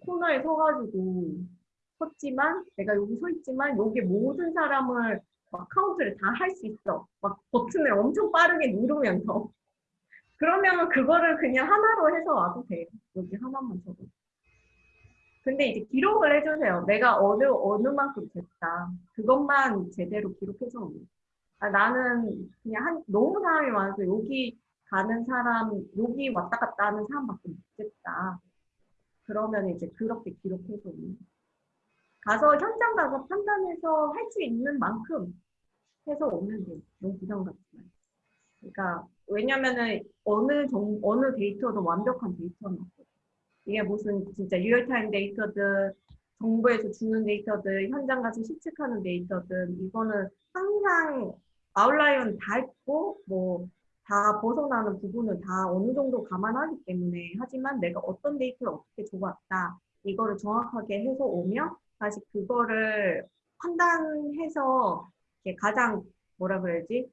코너에 서가지고 섰지만 내가 여기 서 있지만 여기 모든 사람을 막 카운트를 다 할 수 있어 막 버튼을 엄청 빠르게 누르면서 그러면 그거를 그냥 하나로 해서 와도 돼요. 여기 하나만 적어. 근데 이제 기록을 해주세요. 내가 어느 어느 만큼 됐다. 그것만 제대로 기록해서 오면. 아, 나는 그냥 한 너무 사람이 많아서 여기 가는 사람 여기 왔다 갔다 하는 사람밖에 못 됐다. 그러면 이제 그렇게 기록해서 오면. 가서 현장 가서 판단해서 할 수 있는 만큼 해서 오면 돼요. 너무 부담 말고. 그러니까 왜냐면은 어느 정 어느 데이터도 완벽한 데이터는 없거든. 이게 무슨 진짜 real-time 데이터든 정부에서 주는 데이터든 현장 가서 실측하는 데이터든 이거는 항상 outlier는 다 있고 뭐 다 벗어나는 부분을 다 어느 정도 감안하기 때문에 하지만 내가 어떤 데이터를 어떻게 줘봤다 이거를 정확하게 해서 오면 다시 그거를 판단해서 가장 뭐라 그래야지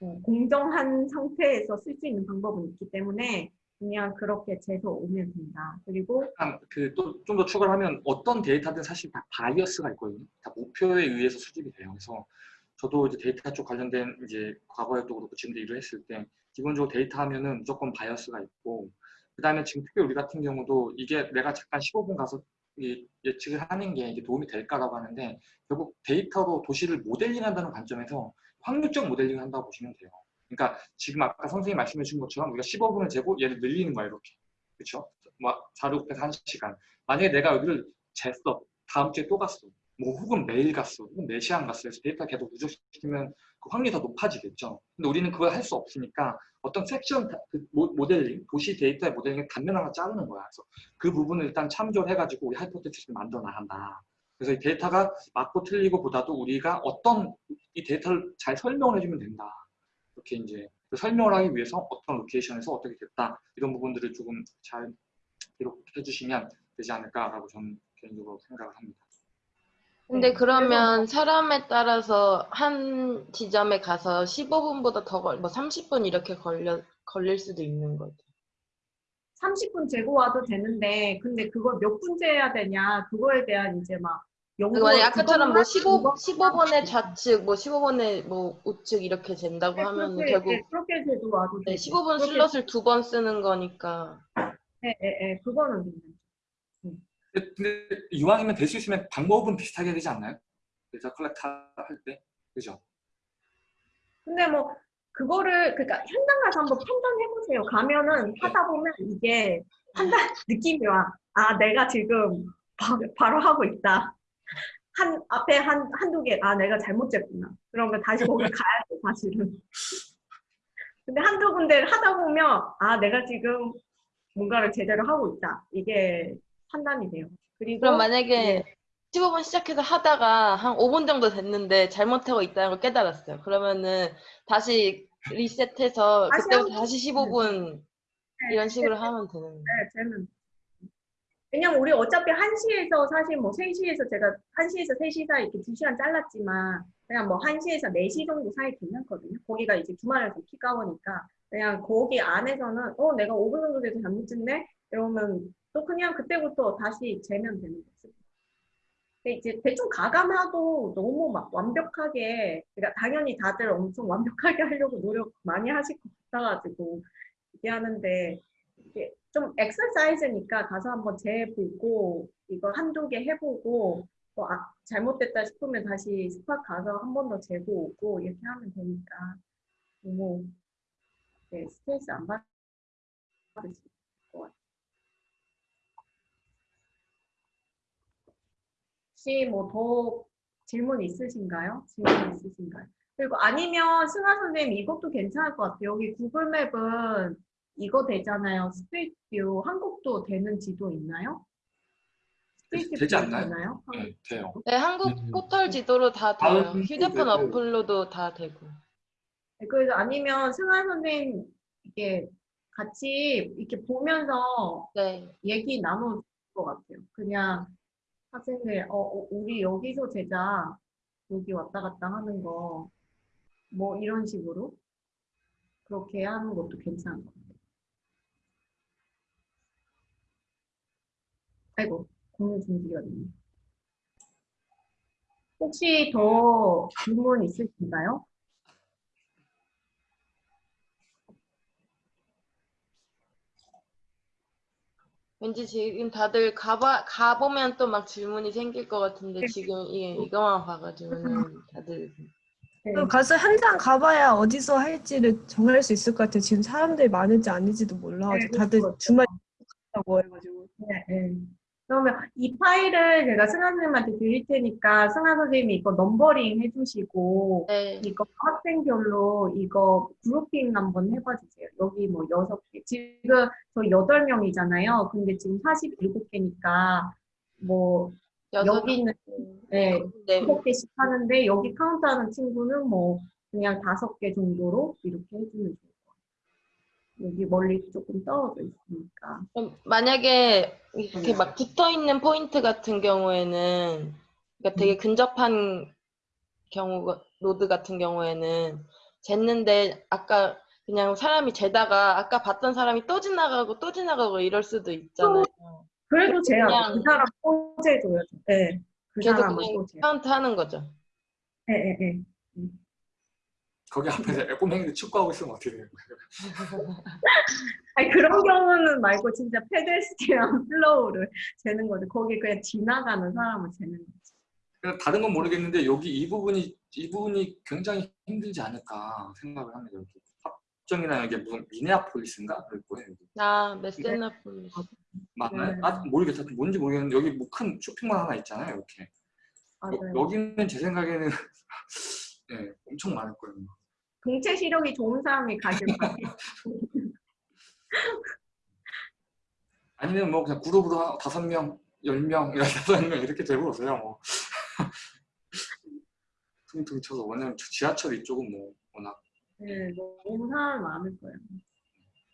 어, 공정한 상태에서 쓸 수 있는 방법은 있기 때문에 그냥 그렇게 재서 오면 된다. 그리고 그또 좀 더 추가를 하면 어떤 데이터든 사실 다 bias가 있거든요. 다 목표에 의해서 수집이 돼요. 그래서 저도 이제 데이터 쪽 관련된 이제 과거에도 그렇고 지금도 일을 했을 때 기본적으로 데이터 하면은 무조건 bias가 있고 그 다음에 지금 특히 우리 같은 경우도 이게 내가 잠깐 15분 가서 이 예측을 하는 게 이게 도움이 될까라고 하는데 결국 데이터로 도시를 모델링한다는 관점에서 확률적 모델링을 한다고 보시면 돼요. 그러니까 지금 아까 선생님 말씀해 주신 것처럼 우리가 15분을 재고 얘를 늘리는 거야 이렇게. 그렇죠? 막 4, 6, 1시간. 만약에 내가 여기를 쟀어. 다음 주에 또 갔어. 뭐 혹은 매일 갔어. 혹은 4시간 갔어. 그래서 데이터 계속 누적시키면 그 확률이 더 높아지겠죠. 근데 우리는 그걸 할 수 없으니까 어떤 섹션 그 모델링, 도시 데이터의 모델링을 단면 하나 자르는 거야. 그래서 그 부분을 일단 참조를 해가지고 우리 hypothesis를 만들어 나간다. 그래서 이 데이터가 맞고 틀리고 보다도 우리가 어떤 이 데이터를 잘 설명을 해주면 된다. 이렇게 이제 그 설명을 하기 위해서 어떤 location에서 어떻게 됐다 이런 부분들을 조금 잘 기록해 주시면 되지 않을까라고 저는 개인적으로 생각을 합니다. 근데 그러면 사람에 따라서 한 지점에 가서 15분보다 더 걸, 뭐 30분 이렇게 걸려, 걸릴 수도 있는 거죠. 30분 재고 와도 되는데 근데 그걸 몇분 재야 되냐 그거에 대한 이제 막 연구 아까처럼 뭐 15, 그것만 15분의 좌측, 뭐 15분의 뭐 우측 이렇게 된다고 네, 하면 그렇게, 결국 네, 그렇게 재고 와도 네, 되죠. 15분 그렇게- slot을 두 번 쓰는 거니까. 네, 네, 네, 그거는. 근데, 이왕이면 될 수 있으면 방법은 비슷하게 되지 않나요? 데이터 collect 할 때. 그죠? 근데 뭐 그거를 그러니까 현장 가서 한번 판단해 보세요. 가면은 하다 보면 이게 판단 느낌이 와. 아 내가 지금 바, 바로 하고 있다. 한 앞에 한 한두 개. 아 내가 잘못 쟀구나. 그러면 다시 거기 가야 돼 사실은. 근데 한두 군데를 하다 보면 아 내가 지금 뭔가를 제대로 하고 있다. 이게 판단이 돼요. 그리고 그럼 만약에 15분 시작해서 하다가 한 5분 정도 됐는데 잘못하고 있다는 걸 깨달았어요. 그러면은 다시 리셋해서 다시 그때부터 다시 15분 네, 이런 식으로 하면 되는 거예요. 네, 쟤는. 왜냐면 우리 어차피 1시에서 사실 뭐 3시에서 제가 1시에서 3시 사이 이렇게 2시간 잘랐지만 그냥 뭐 1시에서 4시 정도 사이 괜찮거든요. 거기가 이제 주말에서 피가오니까 그냥 거기 안에서는 어 내가 5분 정도 돼서 잘못 찍네? 이러면 또 그냥 그때부터 다시 재면 되는 거죠. 근데 이제 대충 가감하도 너무 막 완벽하게, 그러니까 당연히 다들 엄청 완벽하게 하려고 노력 많이 하실 것 같아가지고 이게 하는데 이게 좀 엑서사이즈니까 가서 한번 재보고 이거 한두 개 해보고 또 아, 잘못됐다 싶으면 다시 스팟 가서 한 번 더 재고 오고 이렇게 하면 되니까 너무 네, 스트레스 안 받으실 것 같아요. 혹시 뭐 더 질문 있으신가요? 질문 있으신가요? 그리고 아니면 승하 선생님 이것도 괜찮을 것 같아요. 여기 구글맵은 이거 되잖아요. street view 한국도 되는 지도 있나요? 되지 view 않나요? 되나요? 네, 돼요. 네, 한국 음. 포털 지도로 다 돼요. 휴대폰 그- 어플로도 다 되고. 네, 그래서 아니면 승하 선생님 이게 같이 이렇게 보면서 네. 얘기 나눌 것 같아요. 그냥 학생들, 어, 어, 우리 여기서 제자 여기 왔다 갔다 하는 거, 뭐 이런 식으로 그렇게 하는 것도 괜찮은 것 같아요. 아이고, 공유 중지가 됐네. 혹시 더 질문 있으신가요? 왠지 지금 다들 가봐, 가보면 또 막 질문이 생길 것 같은데 지금 이게 이거만 봐가지고는 다들 네. 또 가서 현장 가봐야 어디서 할지를 정할 수 있을 것 같아요. 지금 사람들이 많은지 아닌지도 몰라가지고 네, 다들. 주말 가고 해가지고. 네, 네. 그러면 이 파일을 제가 승하 선생님한테 드릴 테니까 승하 선생님이 이거 넘버링 해주시고 네. 이거 학생별로 이거 그룹핑 한번 해봐 주세요. 여기 뭐 여섯 개. 지금 저 여덟 명이잖아요. 근데 지금 47개니까 뭐 여기는 네, 네. 일곱 개씩 하는데 여기 카운트하는 친구는 뭐 그냥 다섯 개 정도로 이렇게 해주면 같아요. 여기 멀리 조금 떨어져 있으니까. 만약에 이렇게 막 붙어 있는 포인트 같은 경우에는 그러니까 되게 근접한 경우 노드 같은 경우에는 쟀는데 아까 그냥 사람이 재다가 아까 봤던 사람이 또 지나가고 또 지나가고 이럴 수도 있잖아요. 그래도 그냥- 그 사람 꽂아줘요. 네. 그 그래도 사람은 그냥 꽂아요. 카운트 하는 거죠. 네, 네, 네. 거기 앞에서 꼬맹이들 축구하고 있으면 어떻게 되는 거예요? 아니 그런 경우는 말고 진짜 pedestrian flow를 재는 거죠. 거기 그냥 지나가는 사람을 재는 거지. 그냥 다른 건 모르겠는데 여기 이 부분이 이 부분이 굉장히 힘들지 않을까 생각을 합니다. 여기 합정이나 이게 무슨 미네아폴리스인가 그럴 거예요. 여기. 아, 메세나폴리스. 맞나요? 네. 아 모르겠다. 뭔지 모르겠는데 여기 뭐 큰 쇼핑몰 하나 있잖아요. 이렇게. 맞아요. 여, 여기는 제 생각에는 네, 엄청 많을 거예요. 동체 시력이 좋은 사람이 가길 바래요. 아니면 뭐 그냥 그룹으로 한 다섯 명, 열 명, 열다섯 명 이렇게 재보세요. 뭐. 퉁퉁 쳐서 왜냐면 지하철 이쪽은 뭐 워낙 네, 너무 사람이 많을 거예요.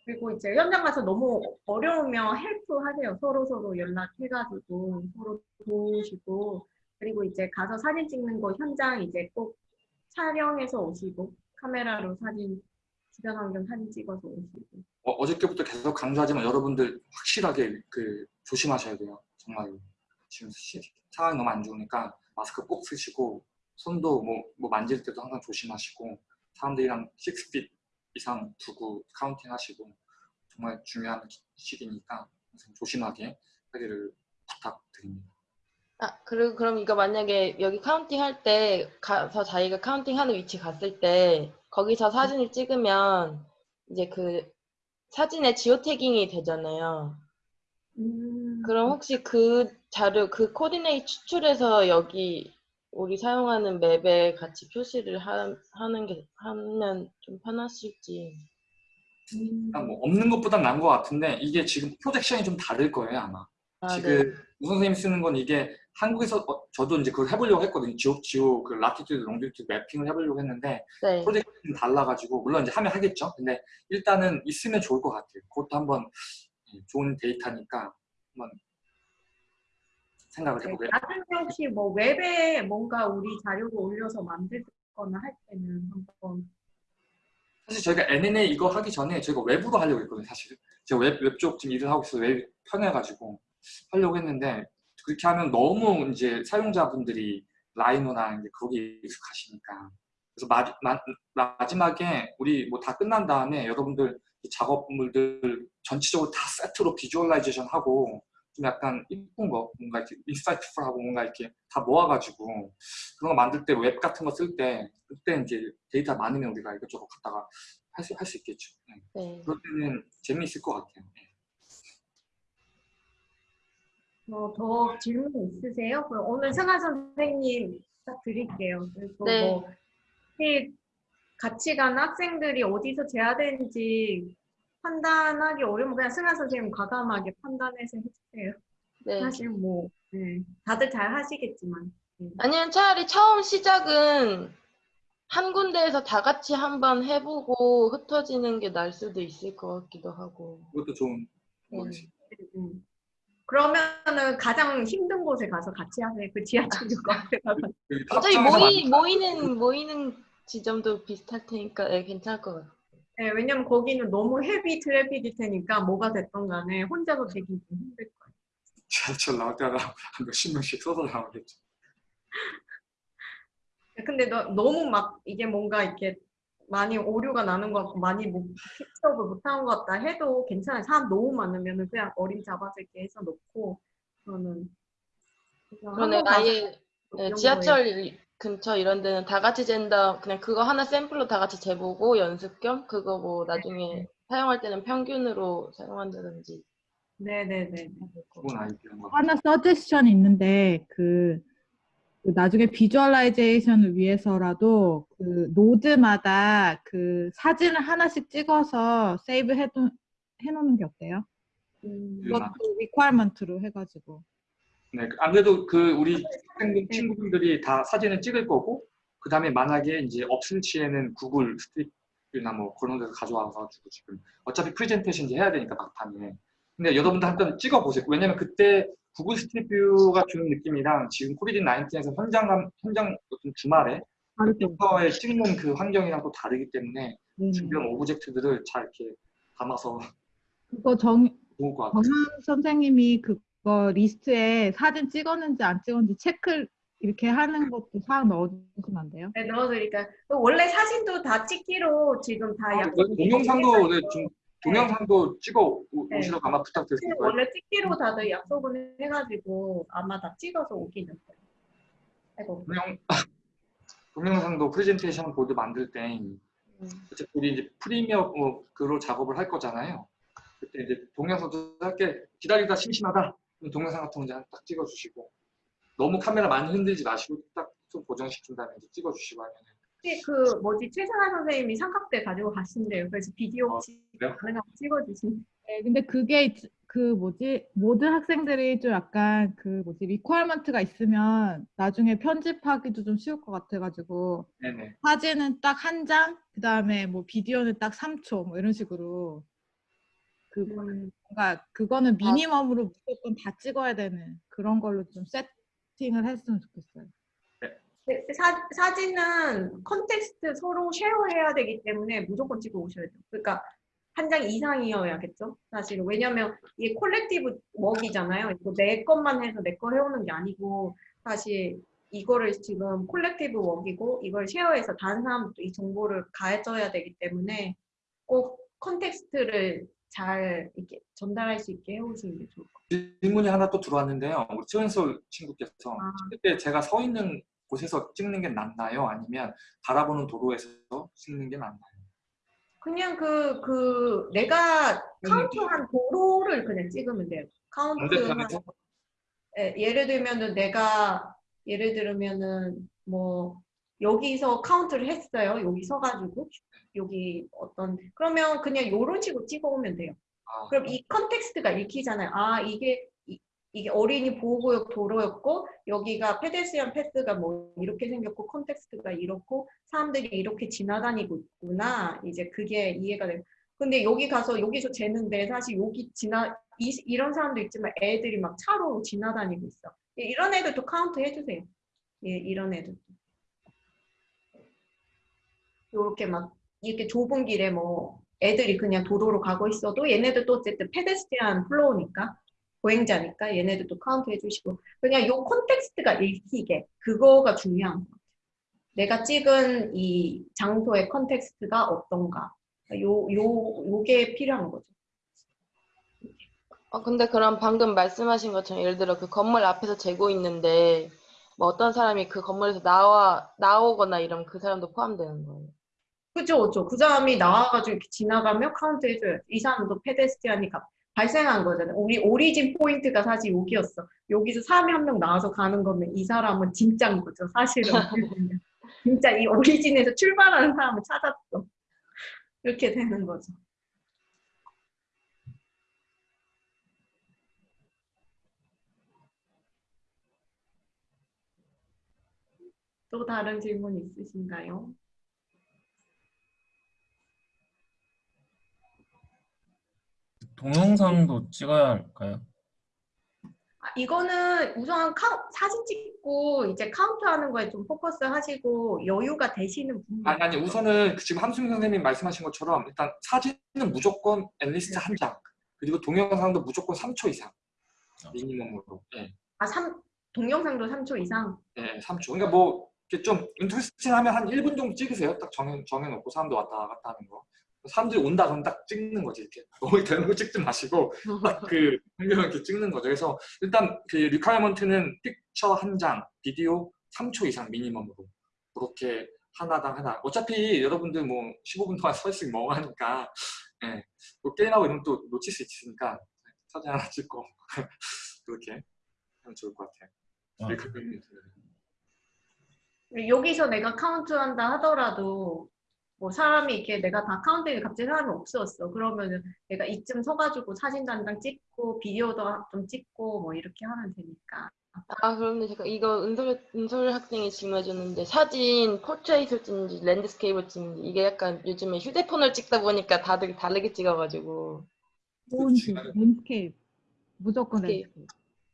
그리고 이제 현장 가서 너무 어려우면 help 하세요. 서로 서로 연락해가지고 서로 도우시고 그리고 이제 가서 사진 찍는 거 현장 이제 꼭 촬영해서 오시고 카메라로 사진 주변 환경 사진 찍어서 오시고 어, 어저께부터 계속 강조하지만 여러분들 확실하게 그 조심하셔야 돼요. 정말 지금 시, 상황이 너무 안 좋으니까 마스크 꼭 쓰시고 손도 뭐, 뭐 만질 때도 항상 조심하시고 사람들이랑 6 feet 이상 두고 counting 하시고 정말 중요한 기- 시기니까 항상 조심하게 하기를 부탁드립니다. 아, 그리고 그럼 이거 만약에 여기 counting 할 때 가서 자기가 counting 하는 위치 갔을 때 거기서 사진을 찍으면 이제 그 사진에 geo tagging이 되잖아요. 음, 그럼 혹시 그 자료, 그 coordinate 추출해서 여기 우리 사용하는 map에 같이 표시를 하, 하는 게, 하면 좀 편하실지. 음, 뭐 없는 것보단 나은 것 같은데 이게 지금 projection이 좀 다를 거예요 아마. 아, 지금 네. 우 선생님이 쓰는 건 이게 한국에서 어, 저도 이제 그걸 해보려고 했거든요. geo geo 그 latitude, longitude mapping을 해보려고 했는데 네. projection은 좀 달라가지고 물론 이제 하면 하겠죠. 근데 일단은 있으면 좋을 것 같아요. 그것도 한번 예, 좋은 데이터니까 한번 생각을 네, 해보게. 나중에 혹시 뭐 웹에 뭔가 우리 자료를 올려서 만들거나 할 때는 한번 사실 저희가 UNA 이거 하기 전에 저희가 웹으로 하려고 했거든요. 사실 제가 웹 웹 쪽 지금 일을 하고 있어서 웹 편해가지고 하려고 했는데 그렇게 하면 너무 이제 사용자분들이 라이노나 이제 거기에 익숙하시니까 그래서 마, 마, 마지막에 우리 뭐 다 끝난 다음에 여러분들 이 작업물들 전체적으로 다 세트로 visualization 하고 좀 약간 이쁜 거 뭔가 이렇게 insightful하고 뭔가 이렇게 다 모아가지고 그런 거 만들 때 웹 같은 거 쓸 때 그때 이제 데이터 많으면 우리가 이것저것 갖다가 할 수 할수 있겠죠. 네. 네. 그럴 때는 재미있을 것 같아요. 네. 뭐더 질문 있으세요? 그럼 오늘 승아 선생님 딱 드릴게요. 그리고 네. 뭐 같이 간 학생들이 어디서 재야되는지 판단하기 어려우면 그냥 승아 선생님 과감하게 판단해서 해주세요. 네. 사실 뭐 네, 다들 잘 하시겠지만 네. 아니면 차라리 처음 시작은 한 군데에서 다 같이 한번 해보고 흩어지는 게 나을 수도 있을 것 같기도 하고. 그것도 좋은 네. 거지. 음. 그러면은 가장 힘든 곳에 가서 같이 하세요. 그 지하철역 앞에 가서. 그 어차피 합창에서 모이, 모이는, 모이는 지점도 비슷할 테니까 네, 괜찮을 것 같아요. 네, 왜냐면 거기는 너무 헤비 트래픽일 테니까 뭐가 됐던 간에 혼자서 되기 좀 힘들 거예요. 지하철 나올 때가 한 몇십 명씩 써서 나오겠죠. 근데 너, 너무 막 이게 뭔가 이렇게 많이 오류가 나는 것 같고 많이 못 픽업을 못한 것 같다 해도 괜찮아요. 사람 너무 많으면은 그냥 어림 잡아서 이렇게 해서 놓고 저는 그러네, 아예 이 네, 지하철 근처 이런 데는 다 같이 잰다. 그냥 그거 하나 샘플로 다 같이 재보고 연습 겸 그거 뭐 나중에 사용할 때는 평균으로 사용한다든지. 네네네. 좋은 아이디어인 것 같아요. 하나 서제션 있는데 그, 그 나중에 visualization을 위해서라도 그 노드마다 그 사진을 하나씩 찍어서 save 해두, 해놓는 게 어때요? 음, 그것도 requirement로 해가지고. 네, 안 그래도 그 우리 학생들 친구분들이 다 사진을 찍을 거고 그 다음에 만약에 이제 없을 시에는 구글 street view나 뭐 그런 데서 가져와가지고 지금 어차피 프레젠테이션 이제 해야 되니까 막판에 근데 여러분들 한번 찍어보세요. 왜냐면 그때 구글 street view가 주는 느낌이랑 지금 COVID 19에서 현장 현장 어떤 주말에. 컴퓨터에 찍는 그 환경이랑 또 다르기 때문에 네네. 주변 object들을 잘 이렇게 담아서 그거 정. 정한 선생님이 그거 리스트에 사진 찍었는지 안 찍었는지 체크 이렇게 하는 것도 사항 넣어주시면 안 돼요? 네, 넣어드릴까요? 원래 사진도 다 찍기로 지금 다 아, 약속. 그 동영상도 네, 좀 동영상도 찍어 오- 네. 오시라고 아마 부탁드릴 거예요. 원래 찍기로 다들 약속을 해가지고 아마 다 찍어서 오긴 했어요. 아이고. 동영 동영상도 프레젠테이션 보드 만들 때 음. 어차피 우리 이제 프리미어로 작업을 할 거잖아요. 그때 이제 동영상도 짧게 기다리다 심심하다 동영상 같은 거 이제 딱 찍어주시고 너무 카메라 많이 흔들지 마시고 딱 좀 고정시킨 다음에 이제 찍어주시고 하면 혹시 그 뭐지 최승환 선생님이 삼각대 가지고 가신대요. 그래서 비디오 어, 그래요? 가능하면 찍어주신. 네, 근데 그게 있- 그 뭐지 모든 학생들이 좀 약간 그 뭐지 requirement가 있으면 나중에 편집하기도 좀 쉬울 것 같아가지고 네네. 사진은 딱 한 장, 그 다음에 뭐 비디오는 딱 3초 뭐 이런 식으로 그 음, 뭔가 그거는 minimum으로 무조건 다 찍어야 되는 그런 걸로 좀 세팅을 했으면 좋겠어요. 네, 사, 사진은 context 서로 쉐어해야 되기 때문에 무조건 찍어 오셔야 돼요. 그러니까 한 장 이상이어야겠죠. 사실 왜냐면 이게 collective work이잖아요. 이거 내 것만 해서 내 거 해오는 게 아니고 사실 이거를 지금 collective work이고 이걸 쉐어해서 다른 사람도 이 정보를 가해줘야 되기 때문에 꼭 context를 잘 이렇게 전달할 수 있게 해오시는 게 좋을 것 질문이 하나 또 들어왔는데요. 우리 최은솔 친구께서 아. 찍을 때 제가 서 있는 곳에서 찍는 게 낫나요? 아니면 바라보는 도로에서 찍는 게 낫나요? 그냥 그, 그, 내가 카운트한 도로를 그냥 찍으면 돼요. 카운트한, 예, 예를 들면은 내가, 예를 들면은 뭐, 여기서 카운트를 했어요. 여기 서가지고. 여기 어떤, 그러면 그냥 요런 식으로 찍어오면 돼요. 아, 그럼 이 context가 읽히잖아요. 아, 이게, 이, 이게 어린이 보호구역 도로였고, 여기가 pedestrian path가 뭐 이렇게 생겼고, context가 이렇고, 사람들이 이렇게 지나다니고 있구나. 이제 그게 이해가 돼요. 근데 여기 가서 여기서 재는데 사실 여기 지나, 이, 이런 사람도 있지만 애들이 막 차로 지나다니고 있어. 예, 이런 애들도 카운트 해주세요. 예, 이런 애들도. 요렇게 막, 이렇게 좁은 길에 뭐, 애들이 그냥 도로로 가고 있어도 얘네들도 어쨌든 pedestrian flow니까 보행자니까 얘네들도 카운트 해주시고 그냥 요 context가 읽히게 그거가 중요한 것 같아요. 내가 찍은 이 장소의 context가 어떤가 요, 요, 요게 필요한 거죠. 어, 근데 그럼 방금 말씀하신 것처럼 예를 들어 그 건물 앞에서 재고 있는데 뭐 어떤 사람이 그 건물에서 나와 나오거나 이러면 그 사람도 포함되는 거예요. 그죠, 그죠. 그 사람이 나와가지고 이렇게 지나가면 카운트 해줘요. 이 사람도 pedestrian이니까 발생한 거잖아요. 우리 origin point가 사실 여기였어. 여기서 사람이 한 명 나와서 가는 거면 이 사람은 진짜인 거죠. 사실은. 진짜 이 origin에서 출발하는 사람을 찾았어. 이렇게 되는 거죠. 또 다른 질문 있으신가요? 동영상도 찍어야 할까요? 아, 이거는 우선 카운, 사진 찍고 이제 카운트하는 거에 좀 포커스 하시고 여유가 되시는 분들 아니 아니 우선은 그 지금 함수민 선생님이 말씀하신 것처럼 일단 사진은 무조건 at least 한장 그리고 동영상도 무조건 3초 이상 minimum으로. 예, 아, 삼, 동영상도 3초 이상? 예 3초. 그러니까 뭐 이렇게 좀 interesting 하면 한 1분 정도 찍으세요. 딱 정해, 정해놓고 사람들 왔다 갔다 하는 거 사람들이 온다 그러면 딱 찍는 거지 이렇게. 너무 대놓고 찍지 마시고 딱그 환경을 이렇게 찍는 거죠. 그래서 일단 그 requirement는 picture 한 장 비디오 3초 이상 minimum으로 그렇게 하나당 하나. 어차피 여러분들 뭐 15분 동안 서 있으면 멍하니까. 예, 뭐 게임하고 이러면 또 놓칠 수 있으니까 사진 하나 찍고 그렇게 하면 좋을 것 같아요. 아. requirement. 여기서 내가 카운트한다 하더라도 뭐 사람이 이렇게 내가 다 카운트에 갑자기 사람이 없었어 그러면은 내가 이쯤 서가지고 한장 찍고 비디오도 좀 찍고 뭐 이렇게 하면 되니까 아 그런데 제가 이거 은솔 은솔 학생이 질문해 줬는데 사진 portrait를 찍는지 landscape를 찍는지 이게 약간 요즘에 휴대폰을 찍다 보니까 다들 다르게 찍어가지고 폰트, landscape. 무조건 landscape.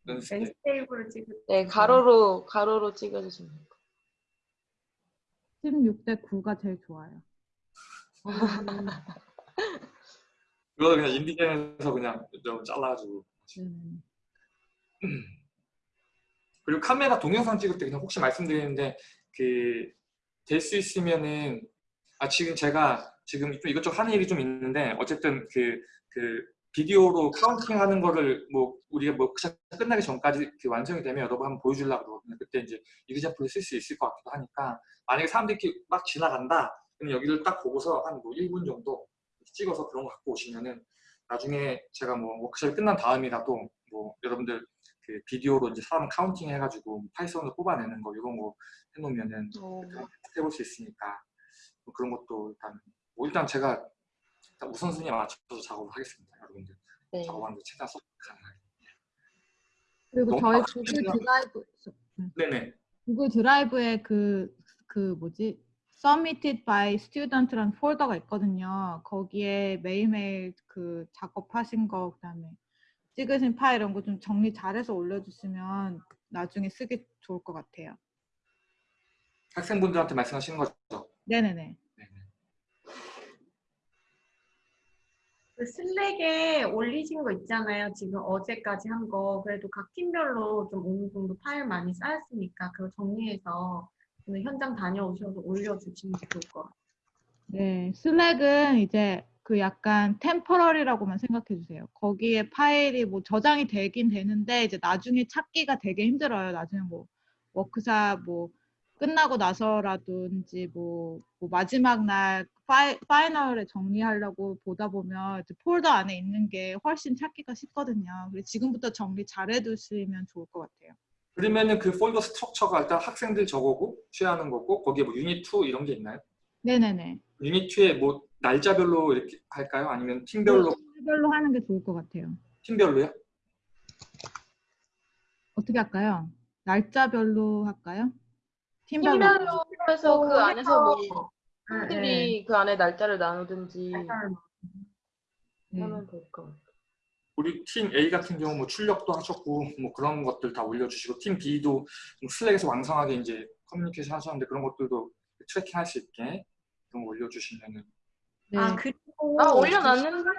landscape. landscape를 찍을 네 가로로 가로로 찍어주시면 돼요. 16대 9가 제일 좋아요. 그거 그냥 InDesign에서 그냥 좀 잘라가지고 음. 그리고 카메라 동영상 찍을 때 그냥 혹시 말씀드리는데 그 될 수 있으면은 아 지금 제가 지금 좀 이것저것 하는 일이 좀 있는데 어쨌든 그 그 비디오로 counting 하는 거를 뭐 우리가 뭐 끝나기 전까지 그 완성이 되면 여러분 한번 보여주려고 그러거든요. 그때 이제 이그자플을 쓸 수 있을 것 같기도 하니까 만약에 사람들이 이렇게 막 지나간다 여기를 딱 보고서 한 뭐 1분 정도 찍어서 그런 거 갖고 오시면은 나중에 제가 뭐 워크숍이 끝난 다음이라도 뭐 여러분들 그 비디오로 이제 사람 counting 해가지고 Python으로 뽑아내는 거 이런 거 해놓으면은 어, 해볼 수 있으니까 뭐 그런 것도 일단 뭐 일단 제가 일단 우선순위에 맞춰서 작업을 하겠습니다 여러분들 네. 작업하는 데 최대한 속 가능하게 그리고 저희. Google Drive 네네 구글 드라이브에 그, 그 뭐지? Submitted by Student라는 폴더가 있거든요. 거기에 매일매일 그 작업하신 거, 그다음에 찍으신 파일 이런 거 좀 정리 잘해서 올려주시면 나중에 쓰기 좋을 것 같아요. 학생분들한테 말씀하시는 거죠? 네네네. 그 슬랙에 올리신 거 있잖아요. 지금 어제까지 한 거. 그래도 각 팀별로 좀 어느 정도 파일 많이 쌓였으니까 그거 정리해서 오늘 현장 다녀오셔서 올려주시면 좋을 것 같아요. 네, 슬랙은 이제 그 약간 템퍼러리라고만 생각해 주세요. 거기에 파일이 뭐 저장이 되긴 되는데 이제 나중에 찾기가 되게 힘들어요. 나중에 뭐 워크샵 뭐 끝나고 나서라든지 뭐, 뭐 마지막 날 파이, 파이널에 정리하려고 보다 보면 폴더 안에 있는 게 훨씬 찾기가 쉽거든요. 그래서 지금부터 정리 잘 해두시면 좋을 것 같아요. 그러면은 그 폴더 스트럭처가 일단 학생들 저거고 취하는 거고 거기에 뭐 유닛 2 이런 게 있나요? 네네네. 유닛 2에 뭐 날짜별로 이렇게 할까요? 아니면 팀별로 별로 하는 게 좋을 것 같아요. 팀별로요? 어떻게 할까요? 날짜별로 할까요? 팀별로. 팀별로 해서 그 안에서 뭐 네, 네. 팀들이 그 안에 날짜를 나누든지 네. 하면 될 것 같아요. 우리 팀 A 같은 경우 뭐 출력도 하셨고 뭐 그런 것들 다 올려주시고 팀 B도 좀 Slack에서 왕성하게 이제 커뮤니케이션 하셨는데 그런 것들도 tracking 할 수 있게 그런 거 올려주시면은 네. 아 그리고 아 올려놨는데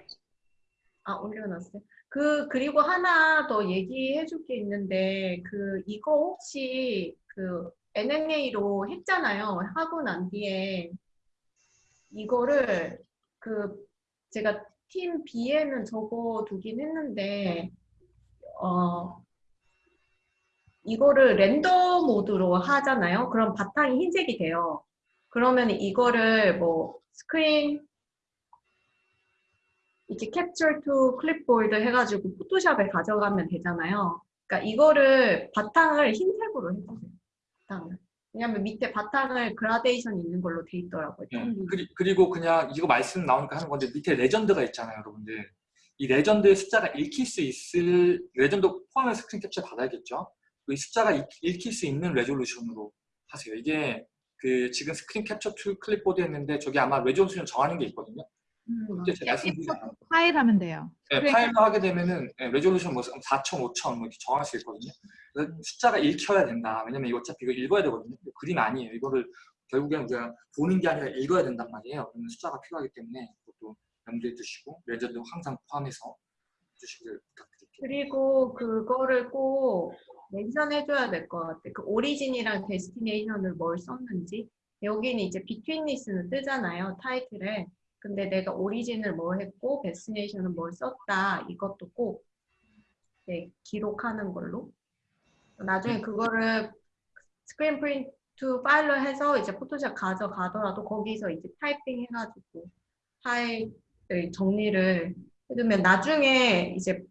아 올려놨어요. 그 그리고 하나 더 얘기해 줄 게 있는데 그 이거 혹시 그 UNA로 했잖아요. 하고 난 뒤에 이거를 그 제가 팀 B에는 적어 두긴 했는데 어 이거를 rendered mode로 하잖아요. 그럼 바탕이 흰색이 돼요. 그러면 이거를 뭐 스크린 이렇게 capture to clipboard 해가지고 Photoshop에 가져가면 되잖아요. 그러니까 이거를 바탕을 흰색으로 해주세요. 바탕을. 왜냐면 밑에 바탕을 그라데이션 있는 걸로 돼 있더라고요. 예, 그리, 그리고 그냥 이거 말씀 나오니까 하는 건데 밑에 legend가 있잖아요, 여러분들. 이 legend의 숫자가 읽힐 수 있을 레전드 포함해서 스크린 캡처 받아야겠죠. 이 숫자가 읽, 읽힐 수 있는 resolution으로 하세요. 이게 그 지금 screen capture to clipboard 했는데 저기 아마 resolution 정하는 게 있거든요. 음, 그때 제가 말씀드리잖아요. 파일 하면 돼요. 네, 파일로 하게 되면은 네, resolution 뭐 4천, 5천 뭐 이렇게 정할 수 있거든요. 그래서 숫자가 읽혀야 된다. 왜냐면 이거 어차피 이거 읽어야 되거든요. 그림 아니에요. 이거를 결국엔 우리가 보는 게 아니라 읽어야 된단 말이에요. 그러면 숫자가 필요하기 때문에 그것도 염두에 두시고 레전드 항상 포함해서 해주시길 부탁드릴게요. 그리고 그거를 꼭 mention해줘야 될 것 같아. 그 origin이랑 destination을 뭘 썼는지. 여기는 이제 betweenness는 뜨잖아요. 타이틀에. 근데 내가 origin을 뭘 했고 destination은 뭘 썼다. 이것도 꼭 네, 기록하는 걸로. 나중에 그거를 스크린 프린트 파일로 해서 이제 Photoshop 가져가더라도 거기서 이제 타이핑 해가지고 파일을 정리를 해두면 나중에 이제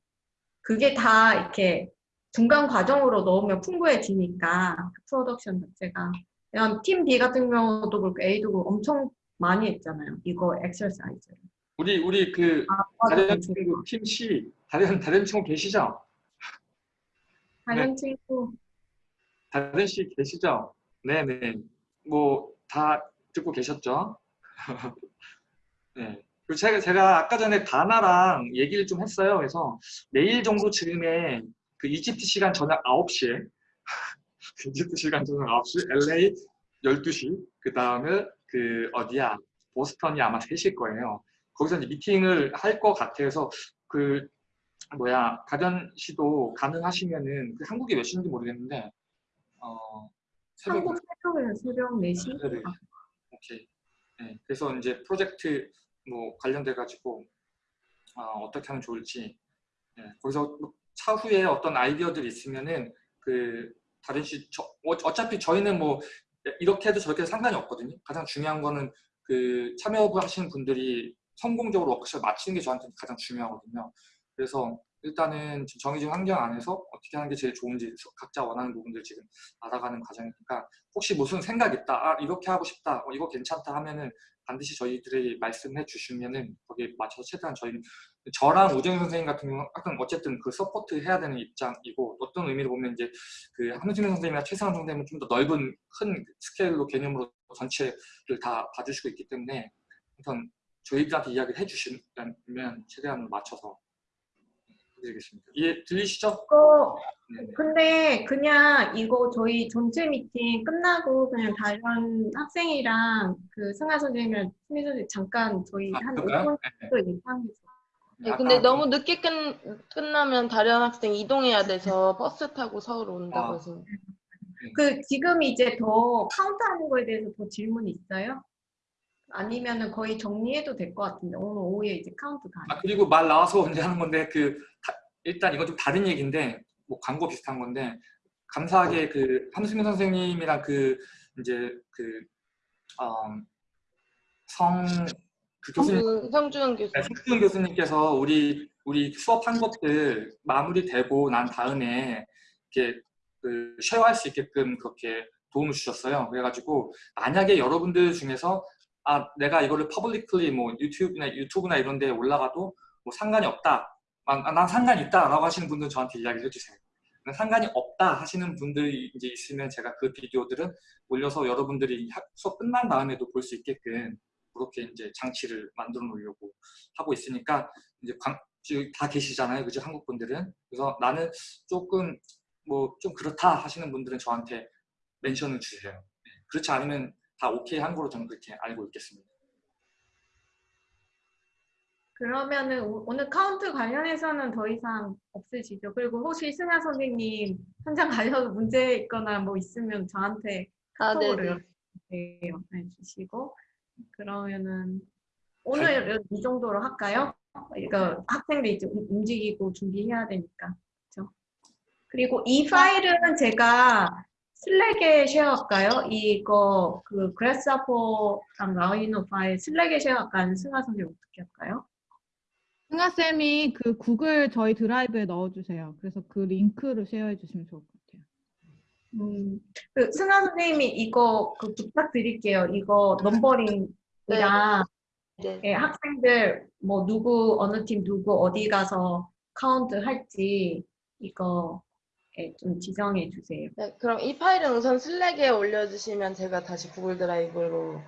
그게 다 이렇게 중간 과정으로 넣으면 풍부해지니까 그 프로덕션 자체가 왜냐면 팀 B 같은 경우도 그렇고 A도 그렇고 엄청 많이 했잖아요 이거 엑서사이즈를 우리 우리 그 아, 다른 맞아요. 친구 팀 C 다른 다른 친구 계시죠? 다른 친구 다른 씨 계시죠? 네네. 뭐 다 듣고 계셨죠? 네. 그리고 제가, 제가 아까 전에 다나랑 얘기를 좀 했어요. 그래서 내일 정도 즈음에 그 이집트 시간 저녁 9시에 이집트 시간 저녁 9시, LA 12시, 그 다음에 그 어디야? 보스턴이 아마 3시일 거예요. 거기서 이제 미팅을 할 것 같아서 그 뭐야 가전 씨도 가능하시면은 그 한국이 몇 시인지 모르겠는데 어 새벽 한국 새벽에는 새벽 4시? 네네. 오케이. 네, 그래서 이제 프로젝트 뭐 관련돼 가지고 어, 떻게 하면 좋을지 네, 거기서 뭐 차후에 어떤 아이디어들이 있으면은 그 다른 씨 저, 어, 어차피 저희는 뭐 이렇게 해도 저렇게 해도 상관이 없거든요. 가장 중요한 거는 그 참여하시는 분들이 성공적으로 워크숍 마치는 게 저한테는 가장 중요하거든요. 그래서 일단은 정해진 환경 안에서 어떻게 하는 게 제일 좋은지 각자 원하는 부분들 지금 알아가는 과정이니까 혹시 무슨 생각 있다, 아 이렇게 하고 싶다, 어, 이거 괜찮다 하면은 반드시 저희들이 말씀해 주시면은 거기에 맞춰서 최대한 저희는 저랑 우정 선생님 같은 경우는 약간 어쨌든 그 support 해야 되는 입장이고 어떤 의미로 보면 이제 그 한우진 선생님이나 최상원 선생님은 좀 더 넓은 큰 스케일로 개념으로 전체를 다 봐주시고 있기 때문에 우선 저희들한테 이야기를 해주시면 최대한 맞춰서 해 드리겠습니다. 이해 들리시죠? 네. 근데 그냥 이거 저희 전체 미팅 끝나고 그냥 다른 학생이랑 그 승하 선생님이랑 수미 선생님 잠깐 저희 아, 한 그럴까요? 5분 네. 정도 얘기하면서 네, 아까 근데 그- 너무 늦게 끝, 끝나면 다른 학생 이동해야 돼서 버스 타고 서울 온다고 아. 해서. 그 지금 이제 더 카운트하는 거에 대해서 더 질문 있어요? 아니면은 거의 정리해도 될 것 같은데 오늘 오후에 이제 카운트 다. 아, 그리고 말 나와서 언제 하는 건데 그 다- 일단 이건 좀 다른 얘기인데 뭐 광고 비슷한 건데 감사하게 그 함수민 선생님이랑 그 이제 그성그 교수님 성- 성주은 교수. 네, 성준 교수님께서 우리 우리 수업한 것들 마무리되고 난 다음에 이렇게 그 쉐어할 수 있게끔 그렇게 도움을 주셨어요. 그래가지고 만약에 여러분들 중에서 아 내가 이거를 퍼블릭ली 뭐 유튜브나 유튜브나 이런 데 올라가도 뭐 상관이 없다. 아, 난 상관이 있다라고 하시는 분들은 저한테 이야기를 해주세요. 상관이 없다 하시는 분들이 이제 있으면 제가 그 비디오들은 올려서 여러분들이 학- 수업 끝난 다음에도 볼 수 있게끔 그렇게 이제 장치를 만들어 놓으려고 하고 있으니까 이제 광, 지금 다 계시잖아요, 그죠? 한국 분들은. 그래서 나는 조금 뭐 좀 그렇다 하시는 분들은 저한테 mention을 주세요. 네, 그렇지 않으면 다 오케이 한 거로 저는 그렇게 알고 있겠습니다. 그러면은 오- 오늘 카운트 관련해서는 더 이상 없으시죠? 그리고 혹시 승아 선생님 현장 가셔서 문제 있거나 뭐 있으면 저한테 아, 카톡으로 네네. 연락해 주시고 그러면은 오늘 이 정도로 할까요? 이거 학생들 이제 움- 움직이고 준비해야 되니까 그렇죠? 그리고 이 파일은 제가 Slack에 share할까요? 이거 그 Grasshopper랑 Rhino 파일 Slack에 share할까요? 승아 선생님 어떻게 할까요? 승아 쌤이 그 구글 저희 드라이브에 넣어주세요. 그래서 그 링크를 쉐어해 주시면 좋을 것 같아요. 음, 그 승아 선생님이 이거 그 부탁드릴게요. 이거 numbering이랑 네. 예, 학생들 뭐 누구 어느 팀 누구 어디 가서 카운트 할지 이거 예, 좀 지정해 주세요. 네, 그럼 이 파일은 우선 Slack에 올려주시면 제가 다시 Google Drive로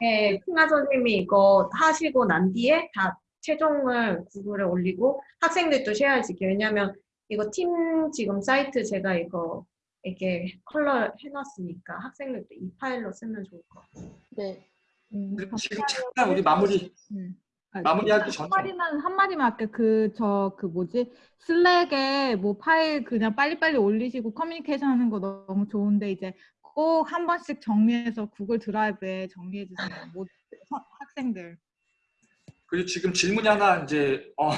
예, 승아 선생님이 이거 하시고 난 뒤에 다 최종을 Google에 올리고 학생들도 share해줄게요. 왜냐면 이거 팀 지금 사이트 제가 이거 이렇게 컬러 해놨으니까 학생들도 이 파일로 쓰면 좋을 것 같아요. 네. 음, 지금 잠깐 우리 마무리 음. 아, 마무리하기 한 전에 마디만 한 마디만 할게. 그저 그 뭐지 Slack에 뭐 파일 그냥 빨리빨리 올리시고 커뮤니케이션 하는 거 너무 좋은데 이제 꼭 한 번씩 정리해서 Google Drive에 정리해 주세요. 모두 서- 학생들. 그리고 지금 질문이 하나 이제 어,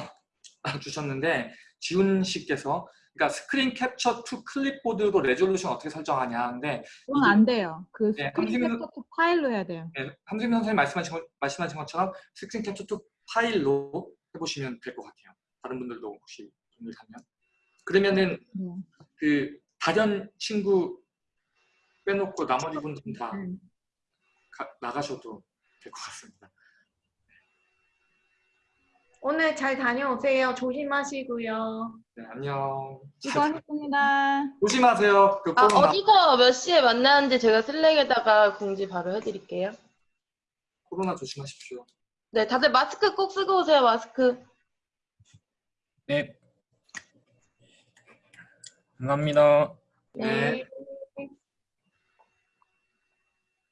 주셨는데 지훈 씨께서 그러니까 screen capture to clipboard로 resolution 어떻게 설정하냐 하는데 그건 안 돼요. 그 네, 스크린 선생님은- 캡처 파일로 해야 돼요. 네, 함수민 선생님 말씀하신, 것, 말씀하신 것처럼 screen capture to file로 해보시면 될 것 같아요. 다른 분들도 혹시 동일하면 그러면은 네. 그 다른 친구 빼놓고 나머지 분들은 다 음. 가- 나가셔도 될 것 같습니다. 오늘 잘 다녀오세요. 조심하시고요. 네, 안녕. 수고하셨습니다. 조심하세요. 그 아, 코로나, 어디서 몇 시에 만나는지 제가 슬랙에다가 공지 바로 해드릴게요. 코로나 조심하십시오. 네, 다들 마스크 꼭 쓰고 오세요, 마스크. 네. 감사합니다. 네.